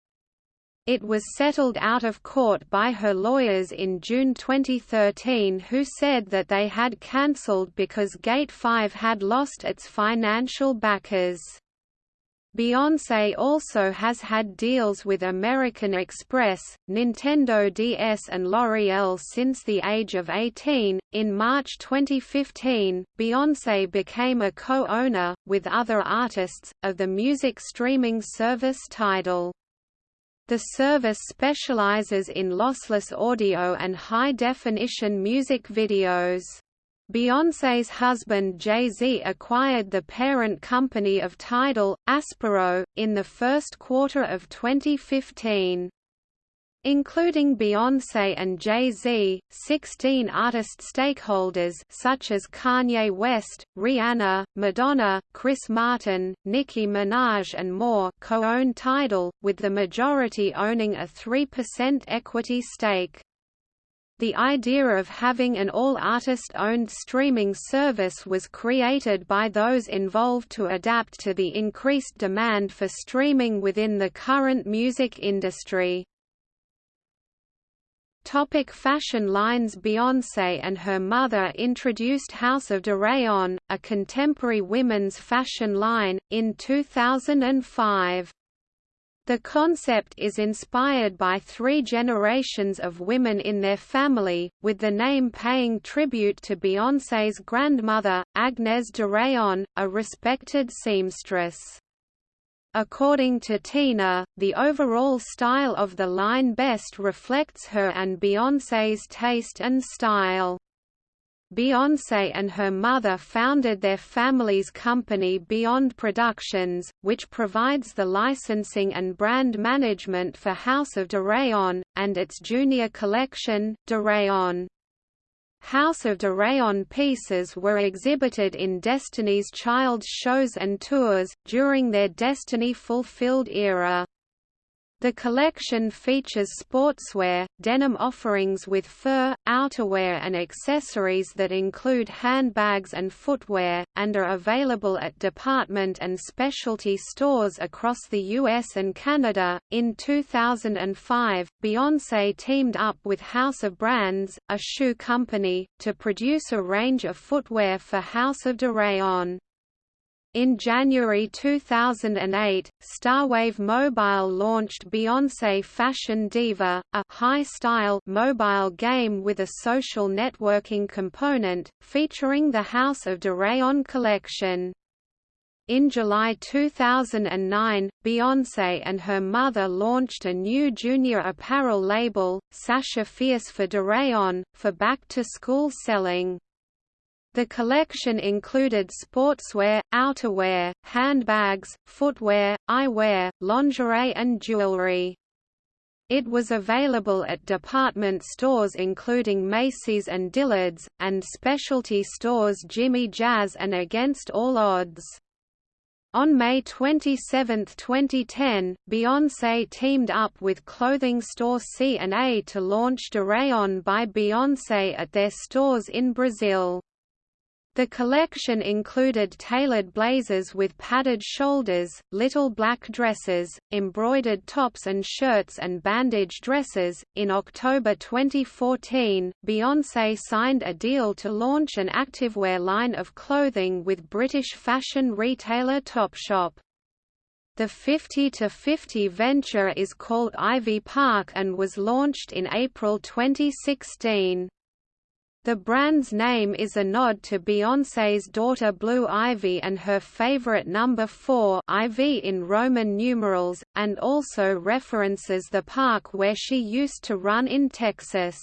It was settled out of court by her lawyers in June 2013 who said that they had cancelled because Gate 5 had lost its financial backers. Beyoncé also has had deals with American Express, Nintendo DS and L'Oreal since the age of 18. In March 2015, Beyoncé became a co-owner, with other artists, of the music streaming service Tidal. The service specializes in lossless audio and high-definition music videos. Beyoncé's husband Jay-Z acquired the parent company of Tidal, Aspiro, in the first quarter of 2015. Including Beyoncé and Jay-Z, 16 artist stakeholders such as Kanye West, Rihanna, Madonna, Chris Martin, Nicki Minaj and more co-own Tidal, with the majority owning a 3% equity stake. The idea of having an all-artist-owned streaming service was created by those involved to adapt to the increased demand for streaming within the current music industry. Topic fashion lines Beyoncé and her mother introduced House of Deréon, a contemporary women's fashion line, in 2005. The concept is inspired by three generations of women in their family, with the name paying tribute to Beyoncé's grandmother, Agnès Deréon, a respected seamstress. According to Tina, the overall style of the line best reflects her and Beyoncé's taste and style. Beyoncé and her mother founded their family's company Beyond Productions, which provides the licensing and brand management for House of de and its junior collection, de. House of Rayon pieces were exhibited in Destiny's Child shows and tours, during their Destiny Fulfilled era. The collection features sportswear, denim offerings with fur, outerwear and accessories that include handbags and footwear, and are available at department and specialty stores across the US and Canada. In 2005, Beyoncé teamed up with House of Brands, a shoe company, to produce a range of footwear for House of Deréon. In January 2008, Starwave Mobile launched Beyoncé Fashion Diva, a high-style mobile game with a social networking component, featuring the House of Deréon collection. In July 2009, Beyoncé and her mother launched a new junior apparel label, Sasha Fierce for Deréon, for back-to-school selling. The collection included sportswear, outerwear, handbags, footwear, eyewear, lingerie and jewelry. It was available at department stores including Macy's and Dillard's, and specialty stores Jimmy Jazz and Against All Odds. On May 27, 2010, Beyoncé teamed up with clothing store C&A to launch Deréon by Beyoncé at their stores in Brazil. The collection included tailored blazers with padded shoulders, little black dresses, embroidered tops and shirts, and bandage dresses. In October 2014, Beyoncé signed a deal to launch an activewear line of clothing with British fashion retailer Topshop. The 50 to 50 venture is called Ivy Park and was launched in April 2016. The brand's name is a nod to Beyoncé's daughter Blue Ivy and her favorite number 4 IV in Roman numerals, and also references the park where she used to run in Texas.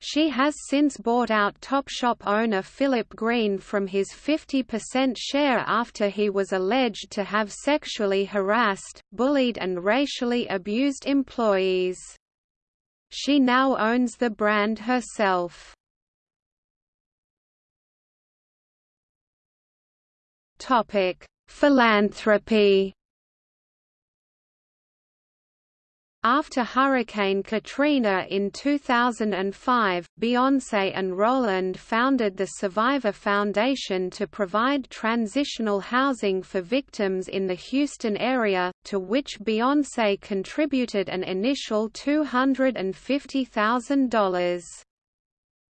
She has since bought out Topshop owner Philip Green from his 50% share after he was alleged to have sexually harassed, bullied and racially abused employees. She now owns the brand herself. Topic: Philanthropy. After Hurricane Katrina in 2005, Beyoncé and Rowland founded the Survivor Foundation to provide transitional housing for victims in the Houston area, to which Beyoncé contributed an initial $250,000.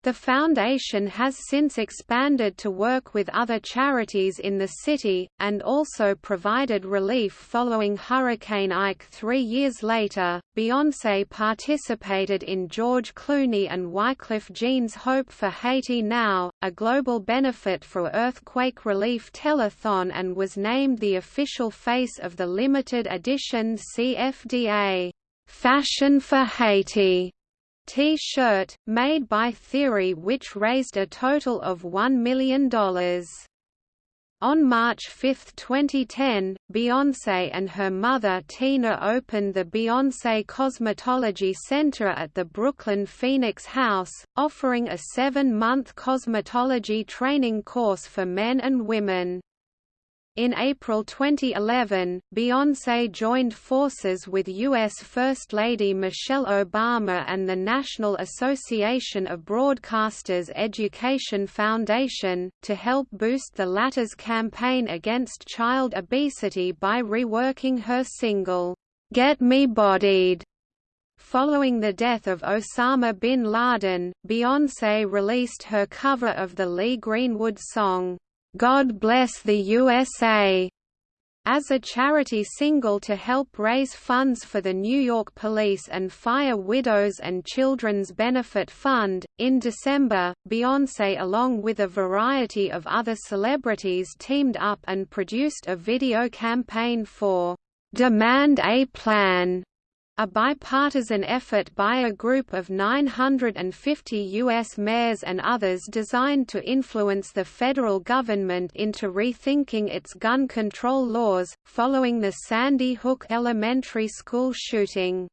The foundation has since expanded to work with other charities in the city, and also provided relief following Hurricane Ike three years later. Beyoncé participated in George Clooney and Wyclef Jean's Hope for Haiti Now, a global benefit for earthquake relief telethon, and was named the official face of the limited edition CFDA Fashion for Haiti T-shirt, made by Theory which raised a total of $1 million. On March 5, 2010, Beyoncé and her mother Tina opened the Beyoncé Cosmetology Center at the Brooklyn Phoenix House, offering a seven-month cosmetology training course for men and women. In April 2011, Beyoncé joined forces with U.S. First Lady Michelle Obama and the National Association of Broadcasters Education Foundation, to help boost the latter's campaign against child obesity by reworking her single, "'Get Me Bodied' Following the death of Osama bin Laden, Beyoncé released her cover of the Lee Greenwood song, God Bless the USA as a charity single to help raise funds for the New York Police and Fire Widows and Children's Benefit Fund. In December, Beyoncé, along with a variety of other celebrities, teamed up and produced a video campaign for Demand a Plan a bipartisan effort by a group of 950 U.S. mayors and others designed to influence the federal government into rethinking its gun control laws, following the Sandy Hook Elementary School shooting.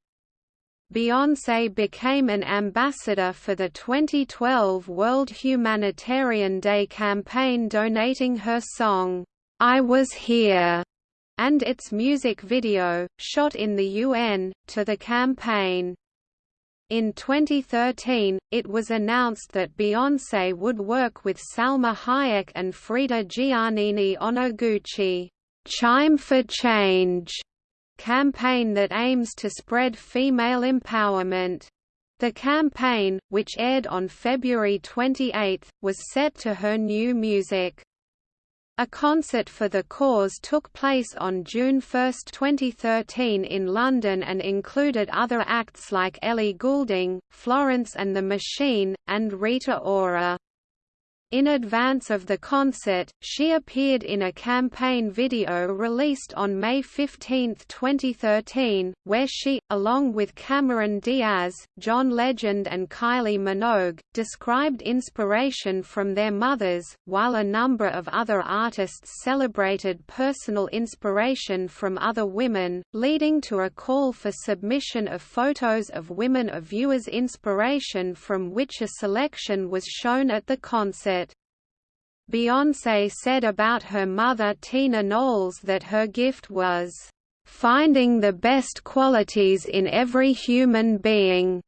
Beyoncé became an ambassador for the 2012 World Humanitarian Day campaign donating her song, I Was Here and its music video, shot in the UN, to the campaign. In 2013, it was announced that Beyoncé would work with Salma Hayek and Frida Giannini on a Gucci Chime for Change campaign that aims to spread female empowerment. The campaign, which aired on February 28, was set to her new music. A concert for the cause took place on June 1, 2013 in London and included other acts like Ellie Goulding, Florence and the Machine, and Rita Ora. In advance of the concert, she appeared in a campaign video released on May 15, 2013, where she, along with Cameron Diaz, John Legend and Kylie Minogue, described inspiration from their mothers, while a number of other artists celebrated personal inspiration from other women, leading to a call for submission of photos of women of viewers' inspiration from which a selection was shown at the concert. Beyoncé said about her mother Tina Knowles that her gift was, "...finding the best qualities in every human being."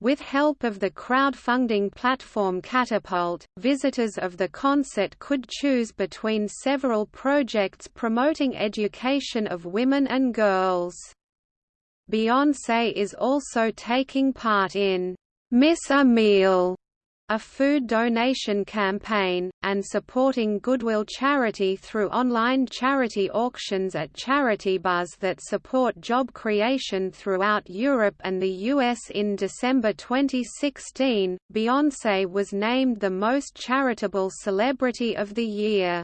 With help of the crowdfunding platform Catapult, visitors of the concert could choose between several projects promoting education of women and girls. Beyoncé is also taking part in Miss a Meal a food donation campaign, and supporting Goodwill Charity through online charity auctions at charity bars that support job creation throughout Europe and the US. In December 2016, Beyoncé was named the most charitable celebrity of the year.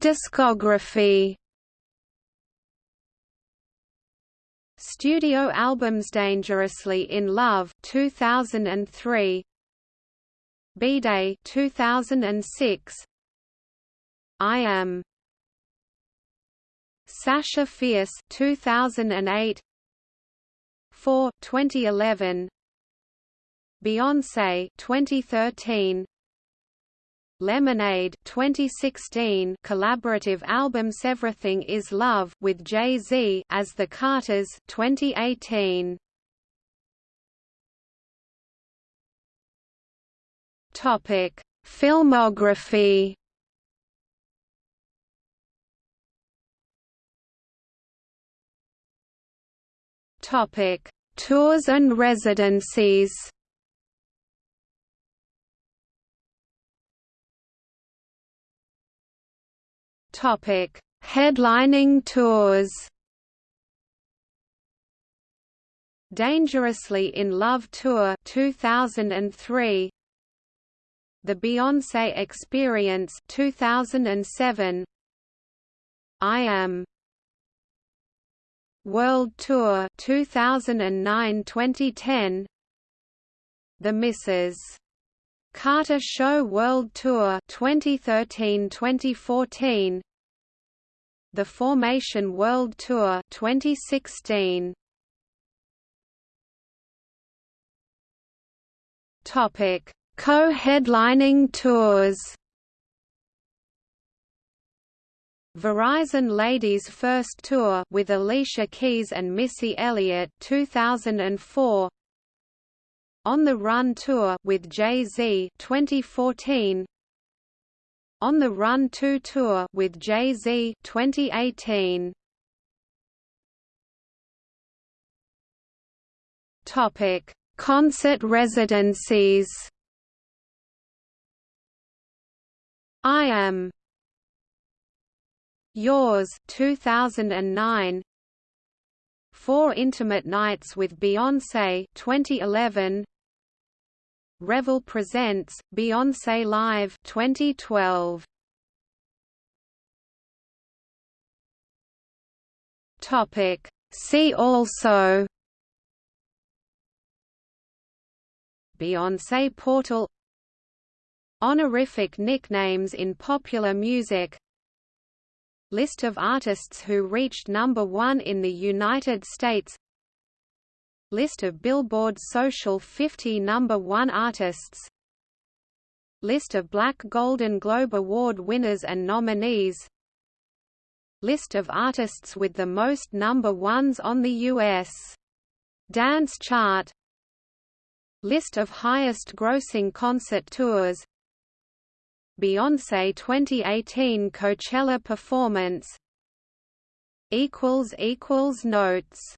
Discography Studio albums Dangerously in Love 2003 B-Day 2006 I Am. Sasha Fierce 2008 4 2011 Beyoncé 2013 Lemonade 2016 collaborative album Everything Is Love with Jay-Z as The Carters 2018 Topic Filmography. Topic Tours and residencies Topic: Headlining tours. Dangerously in Love Tour 2003 The Beyoncé Experience 2007 I Am. World Tour 2009-2010 The Mrs. Carter Show World Tour 2013-2014 The Formation World Tour 2016 Topic. Co-headlining tours. Verizon Ladies First Tour with Alicia Keys and Missy Elliott 2004 On the Run Tour with Jay-Z 2014 On the Run 2 Tour with Jay-Z 2018 Topic Concert residencies. I Am Yours 2009 Four Intimate Nights with Beyoncé 2011 Revel presents Beyoncé Live 2012 Topic. See also. Beyoncé portal. Honorific nicknames in popular music. List of artists who reached number one in the United States List of Billboard Social 50 number one artists. List of Black Golden Globe Award winners and nominees. List of artists with the most number ones on the U.S. Dance Chart. List of highest grossing concert tours. Beyoncé 2018 Coachella performance. Notes